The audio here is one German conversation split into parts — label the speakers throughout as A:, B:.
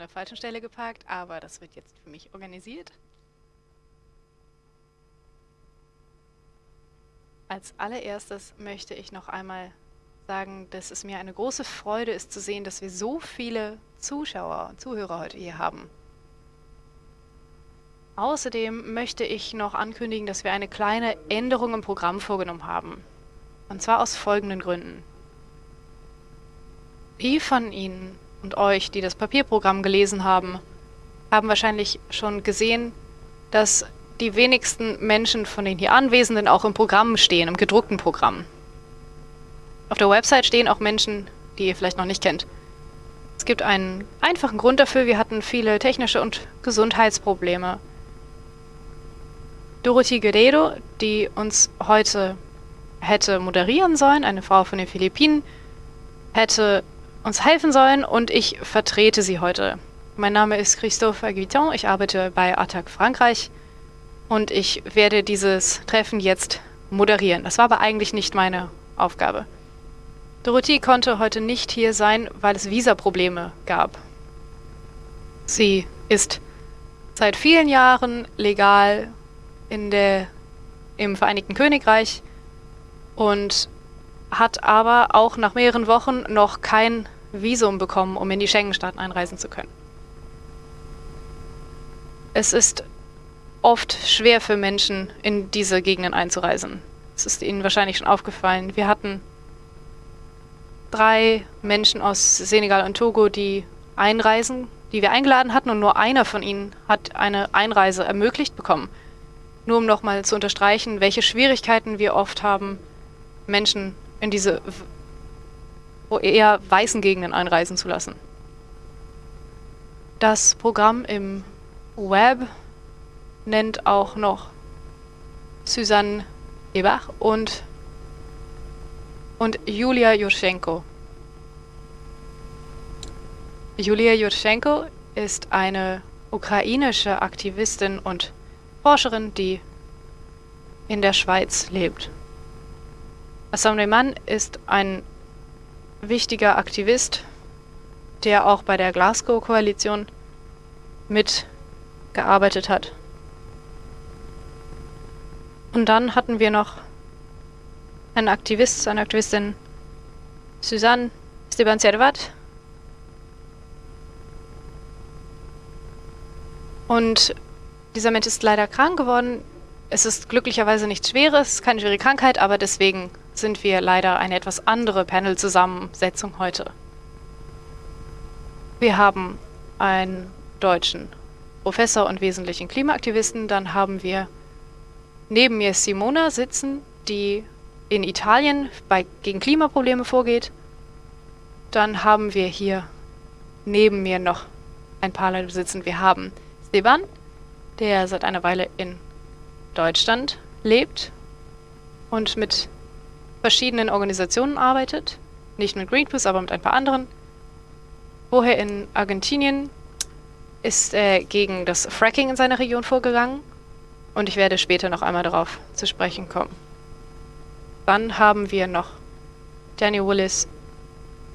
A: der falschen Stelle geparkt, aber das wird jetzt für mich organisiert. Als allererstes möchte ich noch einmal sagen, dass es mir eine große Freude ist zu sehen, dass wir so viele Zuschauer und Zuhörer heute hier haben. Außerdem möchte ich noch ankündigen, dass wir eine kleine Änderung im Programm vorgenommen haben. Und zwar aus folgenden Gründen. Die von Ihnen und euch, die das Papierprogramm gelesen haben, haben wahrscheinlich schon gesehen, dass die wenigsten Menschen von den hier Anwesenden auch im Programm stehen, im gedruckten Programm. Auf der Website stehen auch Menschen, die ihr vielleicht noch nicht kennt. Es gibt einen einfachen Grund dafür, wir hatten viele technische und Gesundheitsprobleme. Dorothy Guerrero, die uns heute hätte moderieren sollen, eine Frau von den Philippinen, hätte uns helfen sollen und ich vertrete sie heute. Mein Name ist Christophe Aguiton, ich arbeite bei Attac Frankreich und ich werde dieses Treffen jetzt moderieren. Das war aber eigentlich nicht meine Aufgabe. Dorothy konnte heute nicht hier sein, weil es Visaprobleme gab. Sie ist seit vielen Jahren legal in der, im Vereinigten Königreich und hat aber auch nach mehreren Wochen noch kein Visum bekommen, um in die Schengen-Staaten einreisen zu können. Es ist oft schwer für Menschen, in diese Gegenden einzureisen. Es ist Ihnen wahrscheinlich schon aufgefallen. Wir hatten drei Menschen aus Senegal und Togo, die einreisen, die wir eingeladen hatten und nur einer von ihnen hat eine Einreise ermöglicht bekommen. Nur um nochmal zu unterstreichen, welche Schwierigkeiten wir oft haben, Menschen in diese eher weißen Gegenden einreisen zu lassen. Das Programm im Web nennt auch noch Susanne Ebach und, und Julia Jurschenko. Julia Jurschenko ist eine ukrainische Aktivistin und Forscherin, die in der Schweiz lebt. Assam ist ein wichtiger Aktivist, der auch bei der Glasgow-Koalition mitgearbeitet hat. Und dann hatten wir noch einen Aktivist, eine Aktivistin, Susanne Steban Servat. Und dieser Mensch ist leider krank geworden. Es ist glücklicherweise nichts Schweres, keine schwere Krankheit, aber deswegen sind wir leider eine etwas andere Panel-Zusammensetzung heute. Wir haben einen deutschen Professor und wesentlichen Klimaaktivisten, dann haben wir neben mir Simona sitzen, die in Italien bei, gegen Klimaprobleme vorgeht. Dann haben wir hier neben mir noch ein paar Leute sitzen. Wir haben Steban, der seit einer Weile in Deutschland lebt und mit verschiedenen Organisationen arbeitet. Nicht mit Greenpeace, aber mit ein paar anderen. Vorher in Argentinien ist er gegen das Fracking in seiner Region vorgegangen und ich werde später noch einmal darauf zu sprechen kommen. Dann haben wir noch Daniel Willis,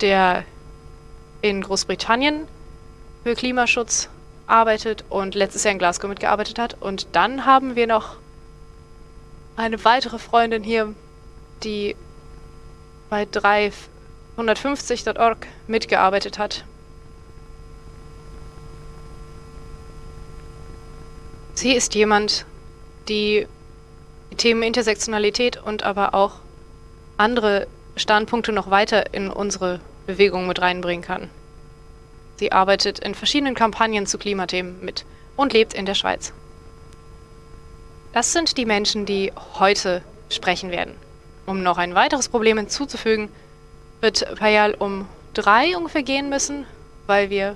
A: der in Großbritannien für Klimaschutz arbeitet und letztes Jahr in Glasgow mitgearbeitet hat. Und dann haben wir noch eine weitere Freundin hier, die bei 350.org mitgearbeitet hat. Sie ist jemand, die die Themen Intersektionalität und aber auch andere Standpunkte noch weiter in unsere Bewegung mit reinbringen kann. Sie arbeitet in verschiedenen Kampagnen zu Klimathemen mit und lebt in der Schweiz. Das sind die Menschen, die heute sprechen werden. Um noch ein weiteres Problem hinzuzufügen, wird Payal um drei ungefähr gehen müssen, weil wir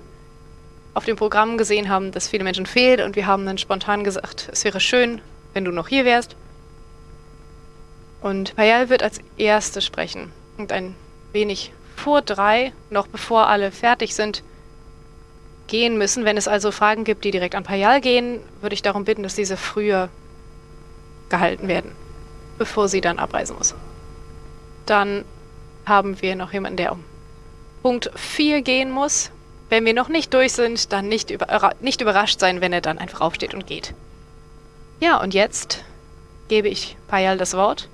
A: auf dem Programm gesehen haben, dass viele Menschen fehlen und wir haben dann spontan gesagt, es wäre schön, wenn du noch hier wärst. Und Payal wird als Erste sprechen und ein wenig vor drei, noch bevor alle fertig sind, gehen müssen. Wenn es also Fragen gibt, die direkt an Payal gehen, würde ich darum bitten, dass diese früher gehalten werden, bevor sie dann abreisen muss. Dann haben wir noch jemanden, der um Punkt 4 gehen muss. wenn wir noch nicht durch sind, dann nicht, über, nicht überrascht sein, wenn er dann einfach aufsteht und geht. Ja, und jetzt gebe ich Payal das Wort.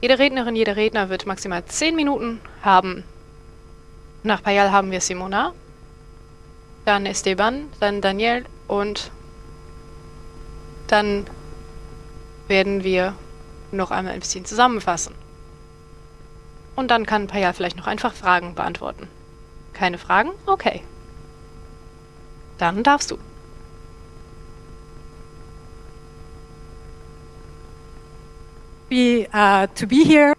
A: Jede Rednerin, jeder Redner wird maximal 10 Minuten haben. Nach Payal haben wir Simona, dann Esteban, dann Daniel und dann werden wir noch einmal ein bisschen zusammenfassen. Und dann kann Payal vielleicht noch einfach Fragen beantworten. Keine Fragen? Okay. Dann darfst du.
B: Be, uh, to be here.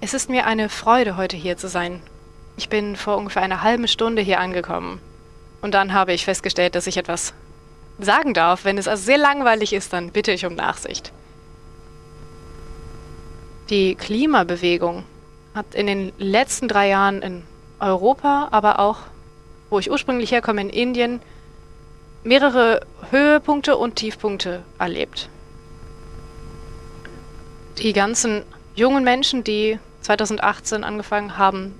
A: Es ist mir eine Freude, heute hier zu sein. Ich bin vor ungefähr einer halben Stunde hier angekommen. Und dann habe ich festgestellt, dass ich etwas sagen darf. Wenn es also sehr langweilig ist, dann bitte ich um Nachsicht. Die Klimabewegung hat in den letzten drei Jahren in Europa, aber auch, wo ich ursprünglich herkomme, in Indien, mehrere Höhepunkte und Tiefpunkte erlebt. Die ganzen jungen Menschen, die 2018 angefangen haben,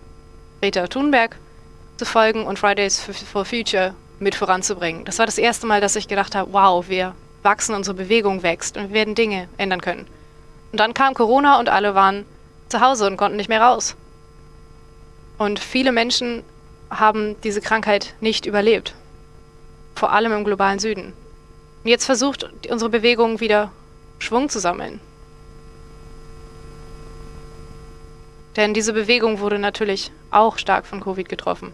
A: Greta Thunberg zu folgen und Fridays for Future mit voranzubringen. Das war das erste Mal, dass ich gedacht habe, wow, wir wachsen, unsere Bewegung wächst und wir werden Dinge ändern können. Und dann kam Corona und alle waren zu Hause und konnten nicht mehr raus. Und viele Menschen haben diese Krankheit nicht überlebt. Vor allem im globalen Süden. Und jetzt versucht unsere Bewegung wieder Schwung zu sammeln. Denn diese Bewegung wurde natürlich auch stark von Covid getroffen.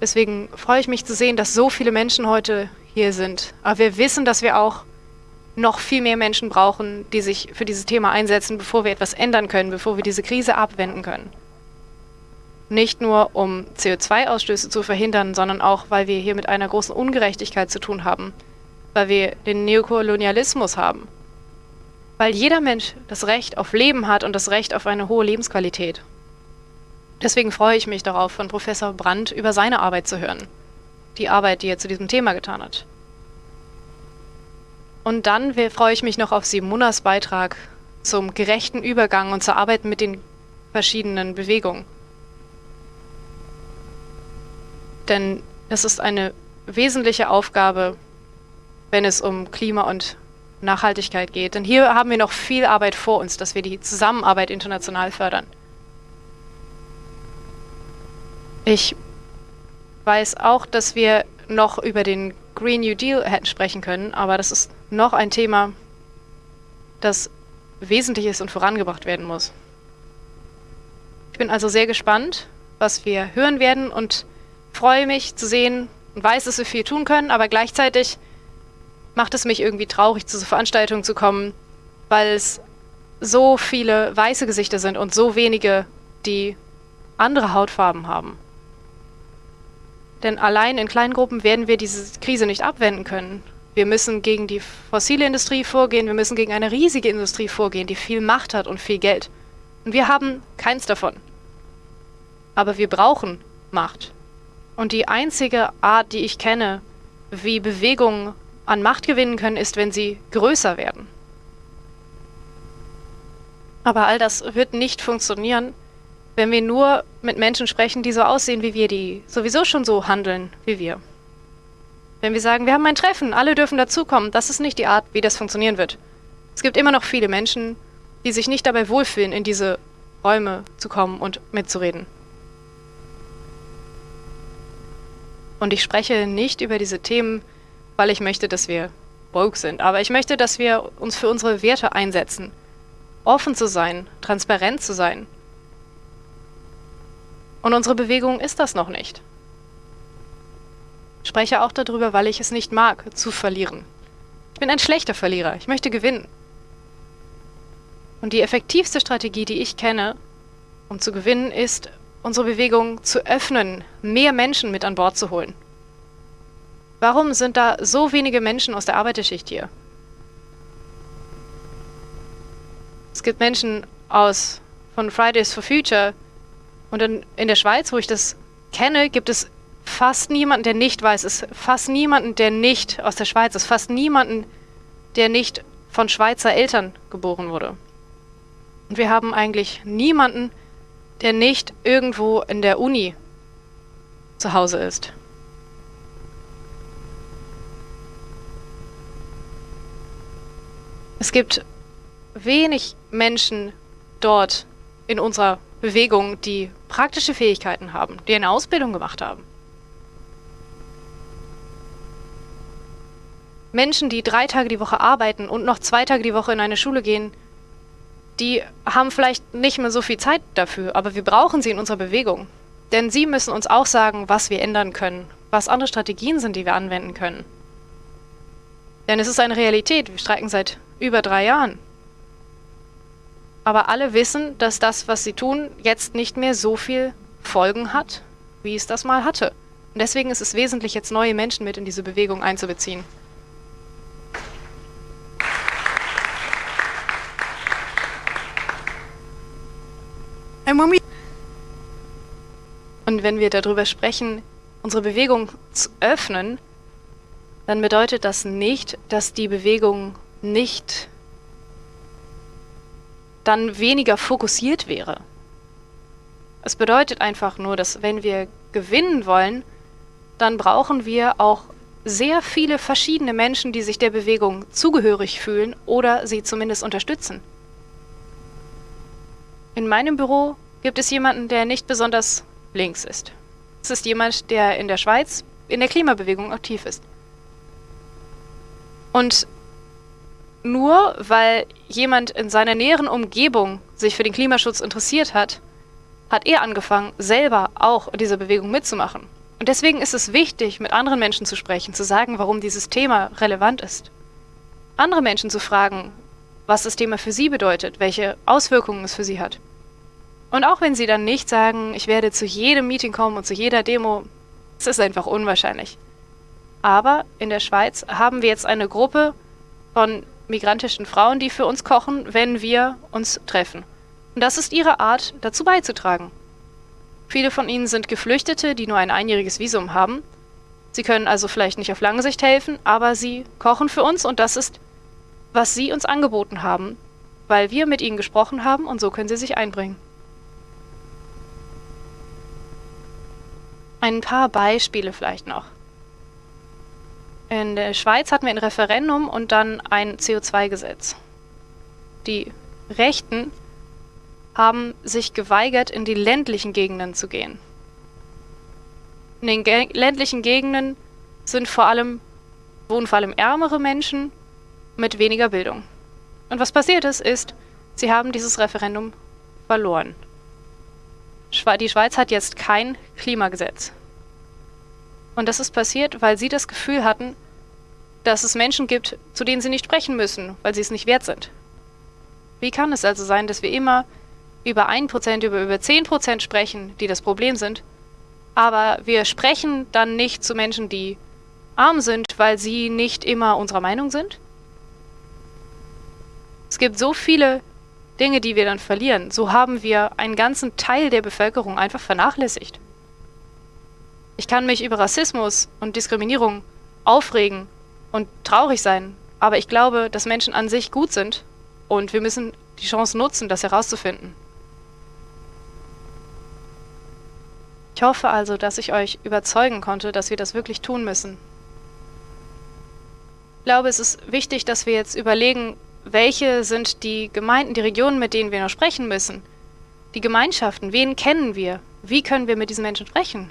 A: Deswegen freue ich mich zu sehen, dass so viele Menschen heute hier sind. Aber wir wissen, dass wir auch noch viel mehr Menschen brauchen, die sich für dieses Thema einsetzen, bevor wir etwas ändern können, bevor wir diese Krise abwenden können. Nicht nur, um CO2-Ausstöße zu verhindern, sondern auch, weil wir hier mit einer großen Ungerechtigkeit zu tun haben, weil wir den Neokolonialismus haben, weil jeder Mensch das Recht auf Leben hat und das Recht auf eine hohe Lebensqualität. Deswegen freue ich mich darauf, von Professor Brandt über seine Arbeit zu hören. Die Arbeit, die er zu diesem Thema getan hat. Und dann freue ich mich noch auf Simonas Beitrag zum gerechten Übergang und zur Arbeit mit den verschiedenen Bewegungen. Denn es ist eine wesentliche Aufgabe, wenn es um Klima und Nachhaltigkeit geht. Denn hier haben wir noch viel Arbeit vor uns, dass wir die Zusammenarbeit international fördern. Ich weiß auch, dass wir noch über den Green New Deal hätten sprechen können, aber das ist noch ein Thema, das wesentlich ist und vorangebracht werden muss. Ich bin also sehr gespannt, was wir hören werden und freue mich zu sehen und weiß, dass wir viel tun können, aber gleichzeitig macht es mich irgendwie traurig, zu so Veranstaltungen zu kommen, weil es so viele weiße Gesichter sind und so wenige, die andere Hautfarben haben. Denn allein in kleinen Gruppen werden wir diese Krise nicht abwenden können. Wir müssen gegen die fossile Industrie vorgehen, wir müssen gegen eine riesige Industrie vorgehen, die viel Macht hat und viel Geld. Und wir haben keins davon. Aber wir brauchen Macht. Und die einzige Art, die ich kenne, wie Bewegungen an Macht gewinnen können, ist, wenn sie größer werden. Aber all das wird nicht funktionieren, wenn wir nur mit Menschen sprechen, die so aussehen wie wir, die sowieso schon so handeln wie wir. Wenn wir sagen, wir haben ein Treffen, alle dürfen dazukommen, das ist nicht die Art, wie das funktionieren wird. Es gibt immer noch viele Menschen, die sich nicht dabei wohlfühlen, in diese Räume zu kommen und mitzureden. Und ich spreche nicht über diese Themen, weil ich möchte, dass wir woke sind, aber ich möchte, dass wir uns für unsere Werte einsetzen. Offen zu sein, transparent zu sein und unsere Bewegung ist das noch nicht. Spreche auch darüber, weil ich es nicht mag, zu verlieren. Ich bin ein schlechter Verlierer. Ich möchte gewinnen. Und die effektivste Strategie, die ich kenne, um zu gewinnen, ist, unsere Bewegung zu öffnen, mehr Menschen mit an Bord zu holen. Warum sind da so wenige Menschen aus der Arbeiterschicht hier? Es gibt Menschen aus von Fridays for Future, und in, in der Schweiz, wo ich das kenne, gibt es fast niemanden, der nicht weiß, es ist fast niemanden, der nicht aus der Schweiz ist, fast niemanden, der nicht von Schweizer Eltern geboren wurde. Und wir haben eigentlich niemanden, der nicht irgendwo in der Uni zu Hause ist. Es gibt wenig Menschen dort in unserer Bewegung, die praktische Fähigkeiten haben, die eine Ausbildung gemacht haben. Menschen, die drei Tage die Woche arbeiten und noch zwei Tage die Woche in eine Schule gehen, die haben vielleicht nicht mehr so viel Zeit dafür, aber wir brauchen sie in unserer Bewegung. Denn sie müssen uns auch sagen, was wir ändern können, was andere Strategien sind, die wir anwenden können. Denn es ist eine Realität, wir streiken seit über drei Jahren. Aber alle wissen, dass das, was sie tun, jetzt nicht mehr so viel Folgen hat, wie es das mal hatte. Und deswegen ist es wesentlich, jetzt neue Menschen mit in diese Bewegung einzubeziehen. Und wenn wir darüber sprechen, unsere Bewegung zu öffnen, dann bedeutet das nicht, dass die Bewegung nicht dann weniger fokussiert wäre. Es bedeutet einfach nur, dass wenn wir gewinnen wollen, dann brauchen wir auch sehr viele verschiedene Menschen, die sich der Bewegung zugehörig fühlen oder sie zumindest unterstützen. In meinem Büro gibt es jemanden, der nicht besonders links ist. Es ist jemand, der in der Schweiz in der Klimabewegung aktiv ist. Und nur weil jemand in seiner näheren Umgebung sich für den Klimaschutz interessiert hat, hat er angefangen, selber auch in dieser Bewegung mitzumachen. Und deswegen ist es wichtig, mit anderen Menschen zu sprechen, zu sagen, warum dieses Thema relevant ist. Andere Menschen zu fragen, was das Thema für sie bedeutet, welche Auswirkungen es für sie hat. Und auch wenn sie dann nicht sagen, ich werde zu jedem Meeting kommen und zu jeder Demo, es ist einfach unwahrscheinlich. Aber in der Schweiz haben wir jetzt eine Gruppe von migrantischen Frauen, die für uns kochen, wenn wir uns treffen. Und das ist ihre Art, dazu beizutragen. Viele von ihnen sind Geflüchtete, die nur ein einjähriges Visum haben. Sie können also vielleicht nicht auf lange Sicht helfen, aber sie kochen für uns und das ist, was sie uns angeboten haben, weil wir mit ihnen gesprochen haben und so können sie sich einbringen. Ein paar Beispiele vielleicht noch. In der Schweiz hatten wir ein Referendum und dann ein CO2-Gesetz. Die Rechten haben sich geweigert, in die ländlichen Gegenden zu gehen. In den ländlichen Gegenden sind vor allem, wohnen vor allem ärmere Menschen mit weniger Bildung. Und was passiert ist, ist, sie haben dieses Referendum verloren. Die Schweiz hat jetzt kein Klimagesetz. Und das ist passiert, weil sie das Gefühl hatten, dass es Menschen gibt, zu denen sie nicht sprechen müssen, weil sie es nicht wert sind. Wie kann es also sein, dass wir immer über 1%, über, über 10% sprechen, die das Problem sind, aber wir sprechen dann nicht zu Menschen, die arm sind, weil sie nicht immer unserer Meinung sind? Es gibt so viele Dinge, die wir dann verlieren. So haben wir einen ganzen Teil der Bevölkerung einfach vernachlässigt. Ich kann mich über Rassismus und Diskriminierung aufregen und traurig sein, aber ich glaube, dass Menschen an sich gut sind und wir müssen die Chance nutzen, das herauszufinden. Ich hoffe also, dass ich euch überzeugen konnte, dass wir das wirklich tun müssen. Ich glaube, es ist wichtig, dass wir jetzt überlegen, welche sind die Gemeinden, die Regionen, mit denen wir noch sprechen müssen. Die Gemeinschaften, wen kennen wir? Wie können wir mit diesen Menschen sprechen?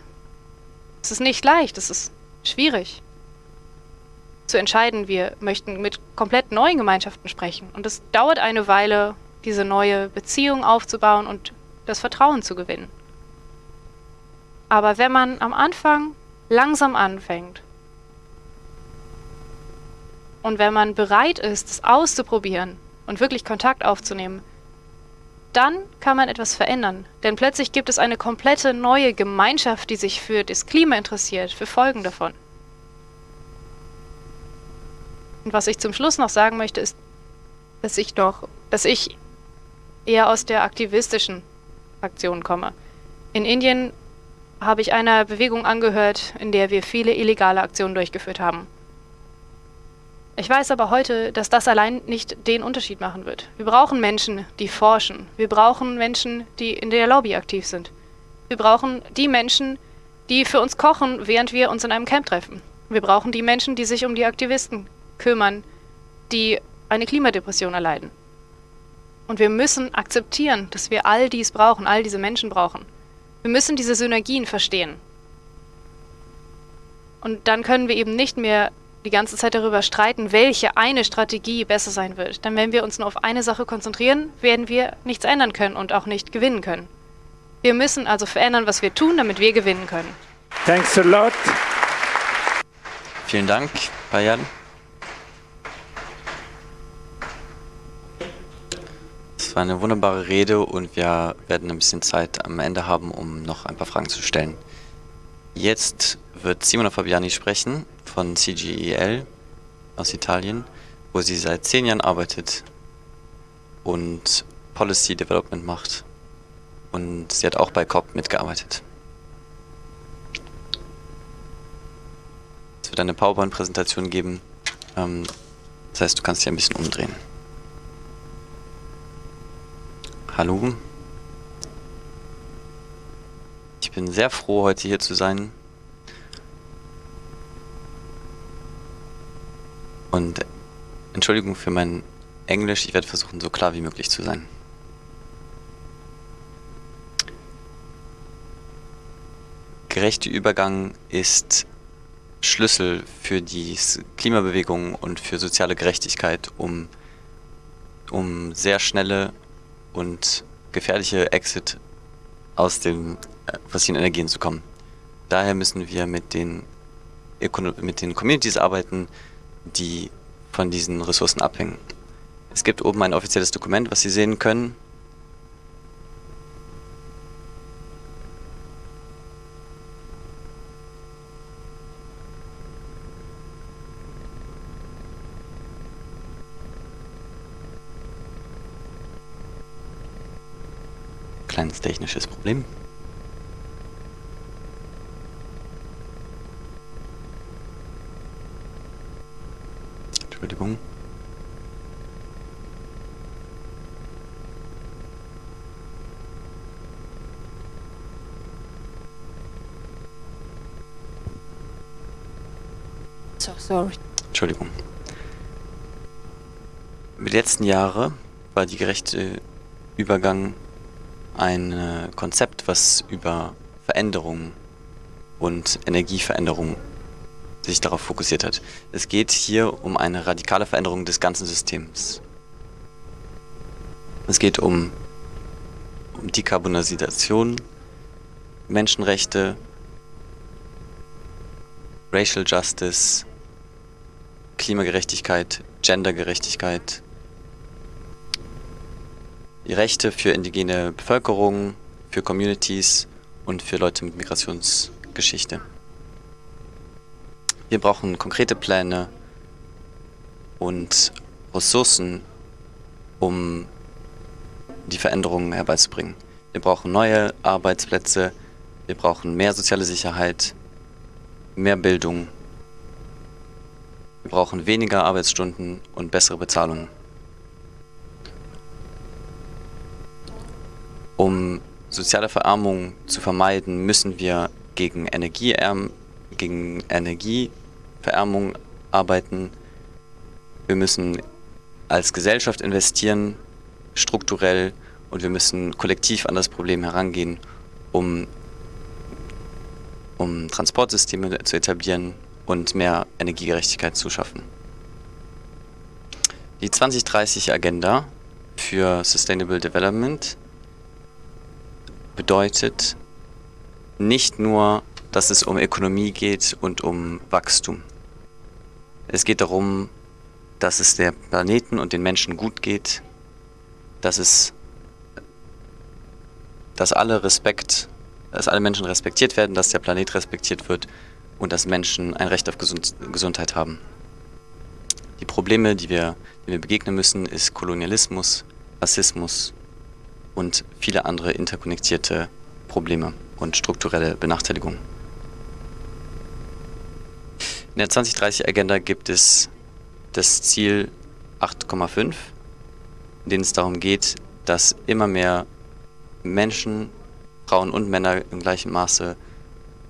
A: Es ist nicht leicht, es ist schwierig zu entscheiden, wir möchten mit komplett neuen Gemeinschaften sprechen. Und es dauert eine Weile, diese neue Beziehung aufzubauen und das Vertrauen zu gewinnen. Aber wenn man am Anfang langsam anfängt und wenn man bereit ist, es auszuprobieren und wirklich Kontakt aufzunehmen, dann kann man etwas verändern. Denn plötzlich gibt es eine komplette neue Gemeinschaft, die sich für das Klima interessiert, für Folgen davon. Und was ich zum Schluss noch sagen möchte, ist, dass ich doch, dass ich eher aus der aktivistischen Aktion komme. In Indien habe ich einer Bewegung angehört, in der wir viele illegale Aktionen durchgeführt haben. Ich weiß aber heute, dass das allein nicht den Unterschied machen wird. Wir brauchen Menschen, die forschen. Wir brauchen Menschen, die in der Lobby aktiv sind. Wir brauchen die Menschen, die für uns kochen, während wir uns in einem Camp treffen. Wir brauchen die Menschen, die sich um die Aktivisten kümmern, die eine Klimadepression erleiden. Und wir müssen akzeptieren, dass wir all dies brauchen, all diese Menschen brauchen. Wir müssen diese Synergien verstehen. Und dann können wir eben nicht mehr die ganze Zeit darüber streiten, welche eine Strategie besser sein wird. Denn wenn wir uns nur auf eine Sache konzentrieren, werden wir nichts ändern können und auch nicht gewinnen können. Wir müssen also verändern, was wir tun, damit wir gewinnen können.
C: Thanks a lot.
D: Vielen Dank, Bayan. Das war eine wunderbare Rede und wir werden ein bisschen Zeit am Ende haben, um noch ein paar Fragen zu stellen. Jetzt wird Simona Fabiani sprechen von CGEL aus Italien, wo sie seit zehn Jahren arbeitet und Policy Development macht. Und sie hat auch bei COP mitgearbeitet. Es wird eine PowerPoint-Präsentation geben. Ähm, das heißt, du kannst dich ein bisschen umdrehen. Hallo. Ich bin sehr froh, heute hier zu sein. Und Entschuldigung für mein Englisch, ich werde versuchen, so klar wie möglich zu sein. Gerechter Übergang ist Schlüssel für die Klimabewegung und für soziale Gerechtigkeit, um, um sehr schnelle und gefährliche Exit aus den äh, fossilen Energien zu kommen. Daher müssen wir mit den, mit den Communities arbeiten, die von diesen Ressourcen abhängen. Es gibt oben ein offizielles Dokument, was Sie sehen können. Kleines technisches Problem. Entschuldigung.
B: So sorry.
D: Entschuldigung. Die letzten Jahre war die gerechte Übergang ein äh, Konzept, was über Veränderung und Energieveränderung sich darauf fokussiert hat. Es geht hier um eine radikale Veränderung des ganzen Systems. Es geht um, um Dekarbonisation, Menschenrechte, Racial Justice, Klimagerechtigkeit, Gendergerechtigkeit, die Rechte für indigene Bevölkerung, für Communities und für Leute mit Migrationsgeschichte. Wir brauchen konkrete Pläne und Ressourcen, um die Veränderungen herbeizubringen. Wir brauchen neue Arbeitsplätze, wir brauchen mehr soziale Sicherheit, mehr Bildung, wir brauchen weniger Arbeitsstunden und bessere Bezahlungen. Um soziale Verarmung zu vermeiden, müssen wir gegen, Energieerm gegen Energieverärmung arbeiten. Wir müssen als Gesellschaft investieren, strukturell, und wir müssen kollektiv an das Problem herangehen, um, um Transportsysteme zu etablieren und mehr Energiegerechtigkeit zu schaffen. Die 2030-Agenda für Sustainable Development bedeutet nicht nur, dass es um Ökonomie geht und um Wachstum. Es geht darum, dass es der Planeten und den Menschen gut geht, dass es, dass alle Respekt, dass alle Menschen respektiert werden, dass der Planet respektiert wird und dass Menschen ein Recht auf Gesund Gesundheit haben. Die Probleme, die wir, die wir begegnen müssen, ist Kolonialismus, Rassismus und viele andere interkonnektierte Probleme und strukturelle Benachteiligungen. In der 2030-Agenda gibt es das Ziel 8,5, in dem es darum geht, dass immer mehr Menschen, Frauen und Männer im gleichen Maße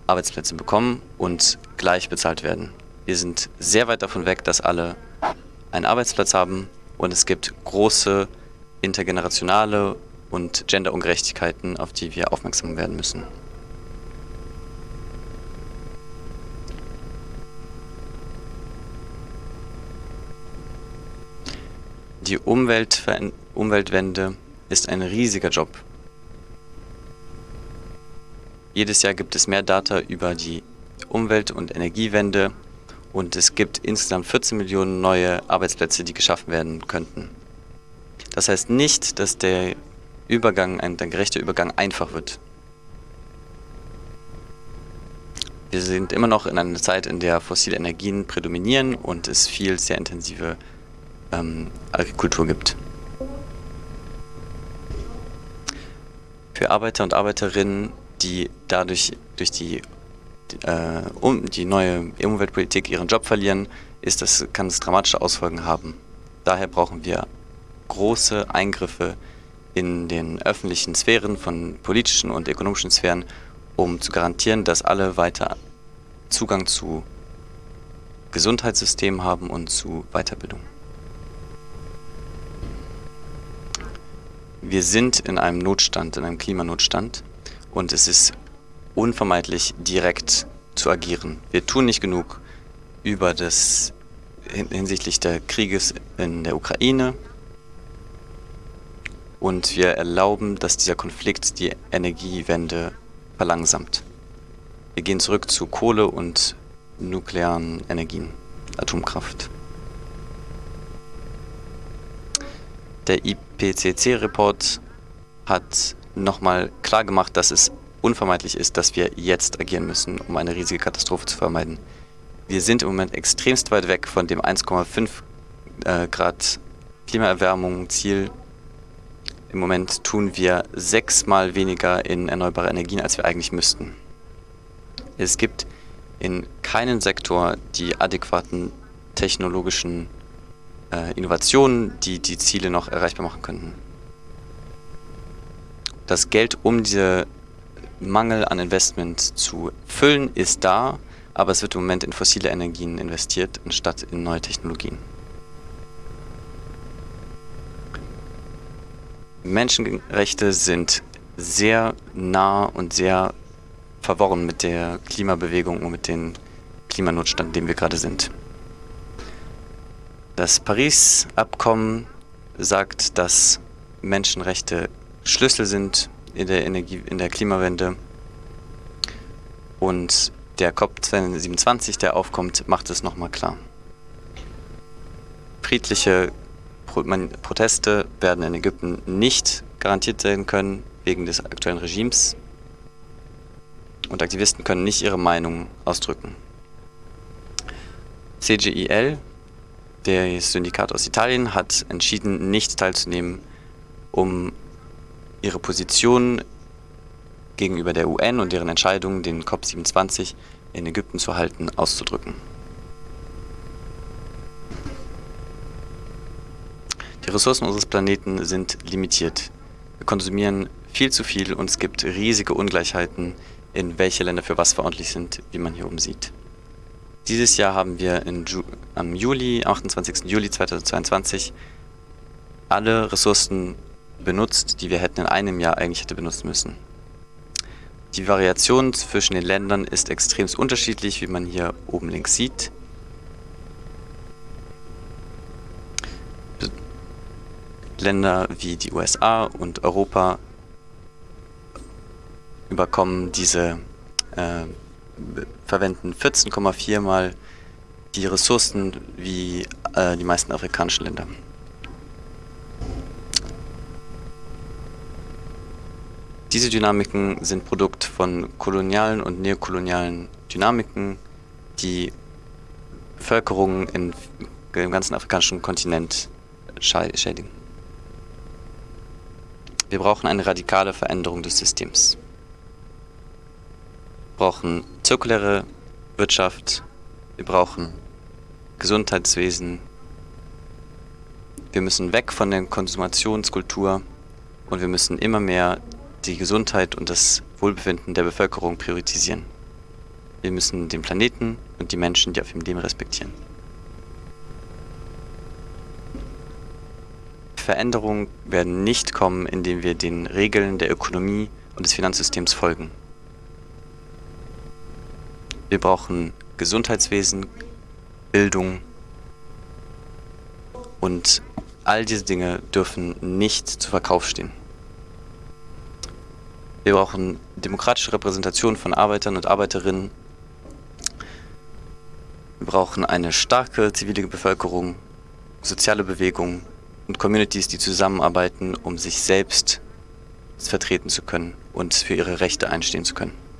D: Arbeitsplätze bekommen und gleich bezahlt werden. Wir sind sehr weit davon weg, dass alle einen Arbeitsplatz haben und es gibt große intergenerationale und Genderungerechtigkeiten, auf die wir aufmerksam werden müssen. Die Umwelt Umweltwende ist ein riesiger Job. Jedes Jahr gibt es mehr Data über die Umwelt- und Energiewende und es gibt insgesamt 14 Millionen neue Arbeitsplätze, die geschaffen werden könnten. Das heißt nicht, dass der Übergang, ein, der gerechte Übergang einfach wird. Wir sind immer noch in einer Zeit, in der fossile Energien prädominieren und es viel sehr intensive ähm, Agrikultur gibt. Für Arbeiter und Arbeiterinnen, die dadurch durch die, äh, um, die neue Umweltpolitik ihren Job verlieren, ist das, kann es dramatische Ausfolgen haben. Daher brauchen wir große Eingriffe in den öffentlichen Sphären von politischen und ökonomischen Sphären, um zu garantieren, dass alle weiter Zugang zu Gesundheitssystemen haben und zu Weiterbildung. Wir sind in einem Notstand, in einem Klimanotstand und es ist unvermeidlich, direkt zu agieren. Wir tun nicht genug über das hinsichtlich des Krieges in der Ukraine, und wir erlauben, dass dieser Konflikt die Energiewende verlangsamt. Wir gehen zurück zu Kohle und nuklearen Energien, Atomkraft. Der IPCC-Report hat nochmal klargemacht, dass es unvermeidlich ist, dass wir jetzt agieren müssen, um eine riesige Katastrophe zu vermeiden. Wir sind im Moment extremst weit weg von dem 1,5 äh, Grad Klimaerwärmung Ziel im Moment tun wir sechsmal weniger in erneuerbare Energien, als wir eigentlich müssten. Es gibt in keinem Sektor die adäquaten technologischen äh, Innovationen, die die Ziele noch erreichbar machen könnten. Das Geld, um diese Mangel an Investment zu füllen, ist da, aber es wird im Moment in fossile Energien investiert, anstatt in neue Technologien. Menschenrechte sind sehr nah und sehr verworren mit der Klimabewegung und mit dem Klimanotstand, in dem wir gerade sind. Das Paris-Abkommen sagt, dass Menschenrechte Schlüssel sind in der, Energie, in der Klimawende. Und der COP27, der aufkommt, macht es nochmal klar. Friedliche Proteste werden in Ägypten nicht garantiert sein können wegen des aktuellen Regimes und Aktivisten können nicht ihre Meinung ausdrücken. CGIL, der Syndikat aus Italien, hat entschieden, nicht teilzunehmen, um ihre Position gegenüber der UN und deren Entscheidung, den COP27 in Ägypten zu halten, auszudrücken. Die Ressourcen unseres Planeten sind limitiert. Wir konsumieren viel zu viel und es gibt riesige Ungleichheiten, in welche Länder für was verantwortlich sind, wie man hier oben sieht. Dieses Jahr haben wir Ju am Juli, 28. Juli 2022, alle Ressourcen benutzt, die wir hätten in einem Jahr eigentlich hätte benutzen müssen. Die Variation zwischen den Ländern ist extrem unterschiedlich, wie man hier oben links sieht. Länder wie die USA und Europa überkommen diese, äh, verwenden 14,4 mal die Ressourcen wie äh, die meisten afrikanischen Länder. Diese Dynamiken sind Produkt von kolonialen und neokolonialen Dynamiken, die Bevölkerung in, im ganzen afrikanischen Kontinent schädigen. Wir brauchen eine radikale Veränderung des Systems. Wir brauchen zirkuläre Wirtschaft, wir brauchen Gesundheitswesen, wir müssen weg von der Konsumationskultur und wir müssen immer mehr die Gesundheit und das Wohlbefinden der Bevölkerung priorisieren. Wir müssen den Planeten und die Menschen, die auf ihm leben, respektieren. Veränderungen werden nicht kommen, indem wir den Regeln der Ökonomie und des Finanzsystems folgen. Wir brauchen Gesundheitswesen, Bildung und all diese Dinge dürfen nicht zu Verkauf stehen. Wir brauchen demokratische Repräsentation von Arbeitern und Arbeiterinnen. Wir brauchen eine starke zivile Bevölkerung, soziale Bewegungen und Communities, die zusammenarbeiten, um sich selbst vertreten zu können und für ihre Rechte einstehen zu können.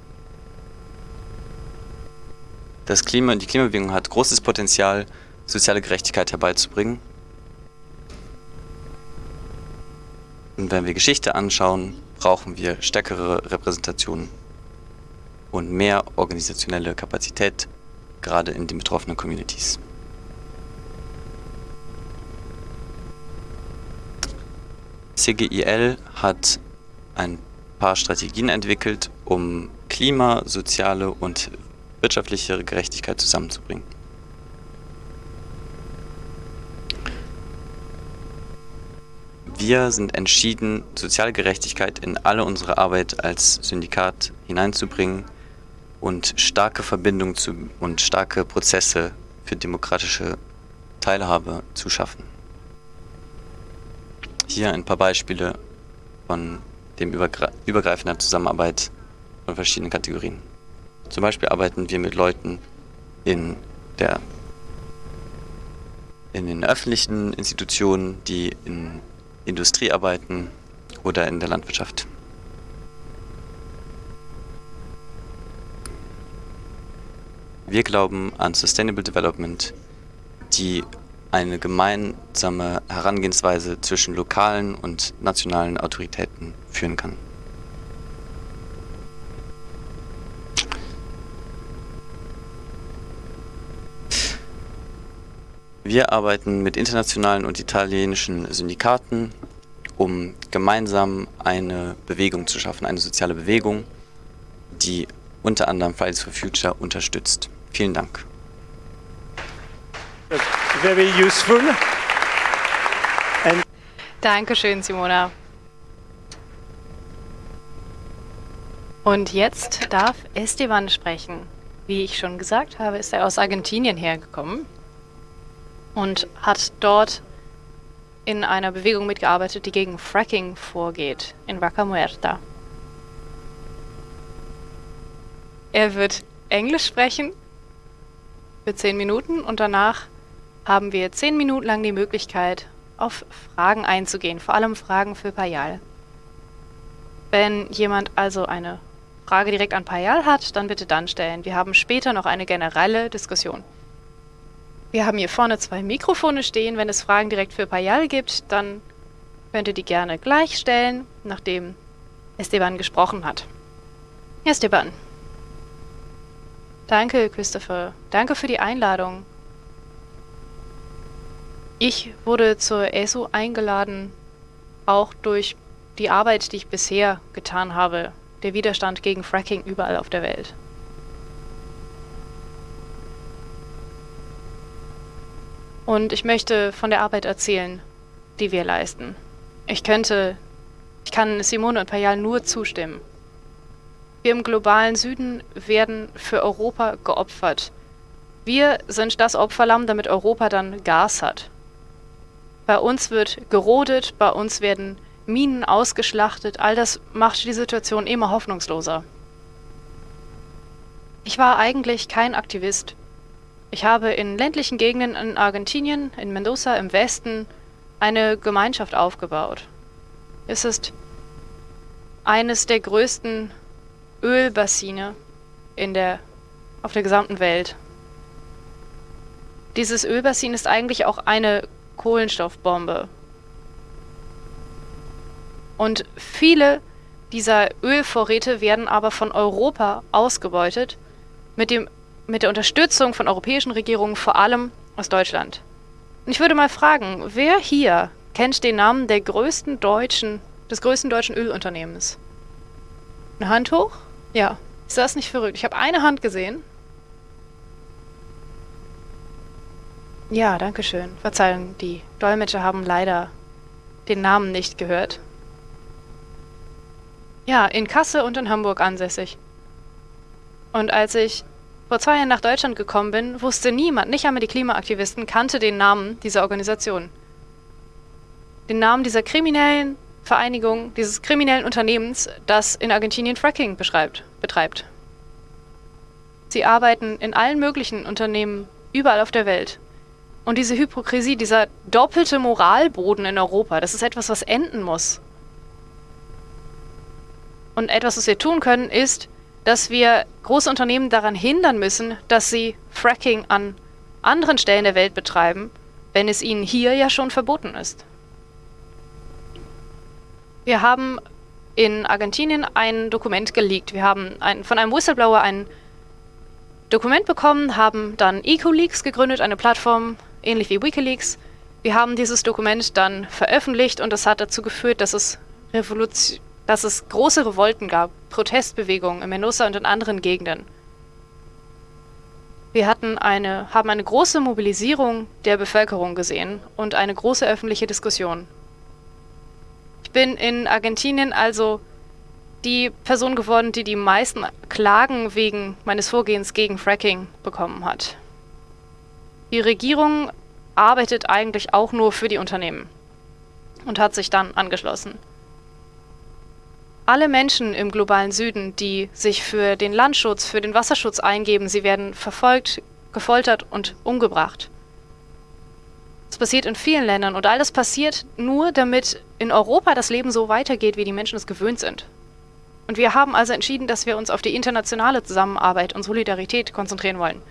D: Das Klima, die Klimabewegung hat großes Potenzial, soziale Gerechtigkeit herbeizubringen. Und wenn wir Geschichte anschauen, brauchen wir stärkere Repräsentationen und mehr organisationelle Kapazität, gerade in den betroffenen Communities. CGIL hat ein paar Strategien entwickelt, um Klima, soziale und wirtschaftliche Gerechtigkeit zusammenzubringen. Wir sind entschieden, soziale Gerechtigkeit in alle unsere Arbeit als Syndikat hineinzubringen und starke Verbindungen und starke Prozesse für demokratische Teilhabe zu schaffen. Hier ein paar Beispiele von dem übergre übergreifender Zusammenarbeit von verschiedenen Kategorien. Zum Beispiel arbeiten wir mit Leuten in der in den öffentlichen Institutionen, die in Industrie arbeiten oder in der Landwirtschaft. Wir glauben an Sustainable Development, die eine gemeinsame Herangehensweise zwischen lokalen und nationalen Autoritäten führen kann. Wir arbeiten mit internationalen und italienischen Syndikaten, um gemeinsam eine Bewegung zu schaffen, eine soziale Bewegung, die unter anderem Fridays for Future unterstützt. Vielen Dank.
A: Very useful. And Dankeschön, Simona. Und jetzt darf Esteban sprechen. Wie ich schon gesagt habe, ist er aus Argentinien hergekommen und hat dort in einer Bewegung mitgearbeitet, die gegen Fracking vorgeht, in Vaca Muerta. Er wird Englisch sprechen für zehn Minuten und danach haben wir zehn Minuten lang die Möglichkeit, auf Fragen einzugehen, vor allem Fragen für Payal. Wenn jemand also eine Frage direkt an Payal hat, dann bitte dann stellen. Wir haben später noch eine generelle Diskussion. Wir haben hier vorne zwei Mikrofone stehen. Wenn es Fragen direkt für Payal gibt, dann könnt ihr die gerne gleich stellen, nachdem Esteban gesprochen hat. Esteban. Danke, Christopher. Danke für die Einladung. Ich wurde zur ESO eingeladen, auch durch die Arbeit, die ich bisher getan habe, der Widerstand gegen Fracking überall auf der Welt. Und ich möchte von der Arbeit erzählen, die wir leisten. Ich könnte, ich kann Simone und Payal nur zustimmen. Wir im globalen Süden werden für Europa geopfert. Wir sind das Opferlamm, damit Europa dann Gas hat. Bei uns wird gerodet, bei uns werden Minen ausgeschlachtet. All das macht die Situation immer hoffnungsloser. Ich war eigentlich kein Aktivist. Ich habe in ländlichen Gegenden in Argentinien, in Mendoza im Westen, eine Gemeinschaft aufgebaut. Es ist eines der größten Ölbassine in der, auf der gesamten Welt. Dieses Ölbassin ist eigentlich auch eine Kohlenstoffbombe. Und viele dieser Ölvorräte werden aber von Europa ausgebeutet mit dem mit der Unterstützung von europäischen Regierungen, vor allem aus Deutschland. Und ich würde mal fragen, wer hier kennt den Namen der größten deutschen, des größten deutschen Ölunternehmens? Eine Hand hoch? Ja. Ist das nicht verrückt? Ich habe eine Hand gesehen. Ja, danke schön. Verzeihung, die Dolmetscher haben leider den Namen nicht gehört. Ja, in Kassel und in Hamburg ansässig. Und als ich vor zwei Jahren nach Deutschland gekommen bin, wusste niemand, nicht einmal die Klimaaktivisten, kannte den Namen dieser Organisation. Den Namen dieser kriminellen Vereinigung, dieses kriminellen Unternehmens, das in Argentinien Fracking betreibt. Sie arbeiten in allen möglichen Unternehmen überall auf der Welt. Und diese Hypokrisie, dieser doppelte Moralboden in Europa, das ist etwas, was enden muss. Und etwas, was wir tun können, ist, dass wir große Unternehmen daran hindern müssen, dass sie Fracking an anderen Stellen der Welt betreiben, wenn es ihnen hier ja schon verboten ist. Wir haben in Argentinien ein Dokument geleakt. Wir haben ein, von einem Whistleblower ein Dokument bekommen, haben dann EcoLeaks gegründet, eine Plattform ähnlich wie Wikileaks. Wir haben dieses Dokument dann veröffentlicht und das hat dazu geführt, dass es Revolution dass es große Revolten gab, Protestbewegungen in Menossa und in anderen Gegenden. Wir hatten eine, haben eine große Mobilisierung der Bevölkerung gesehen und eine große öffentliche Diskussion. Ich bin in Argentinien also die Person geworden, die die meisten Klagen wegen meines Vorgehens gegen Fracking bekommen hat. Die Regierung arbeitet eigentlich auch nur für die Unternehmen und hat sich dann angeschlossen. Alle Menschen im globalen Süden, die sich für den Landschutz, für den Wasserschutz eingeben, sie werden verfolgt, gefoltert und umgebracht. Das passiert in vielen Ländern und all das passiert nur, damit in Europa das Leben so weitergeht, wie die Menschen es gewöhnt sind. Und wir haben also entschieden, dass wir uns auf die internationale Zusammenarbeit und Solidarität konzentrieren wollen.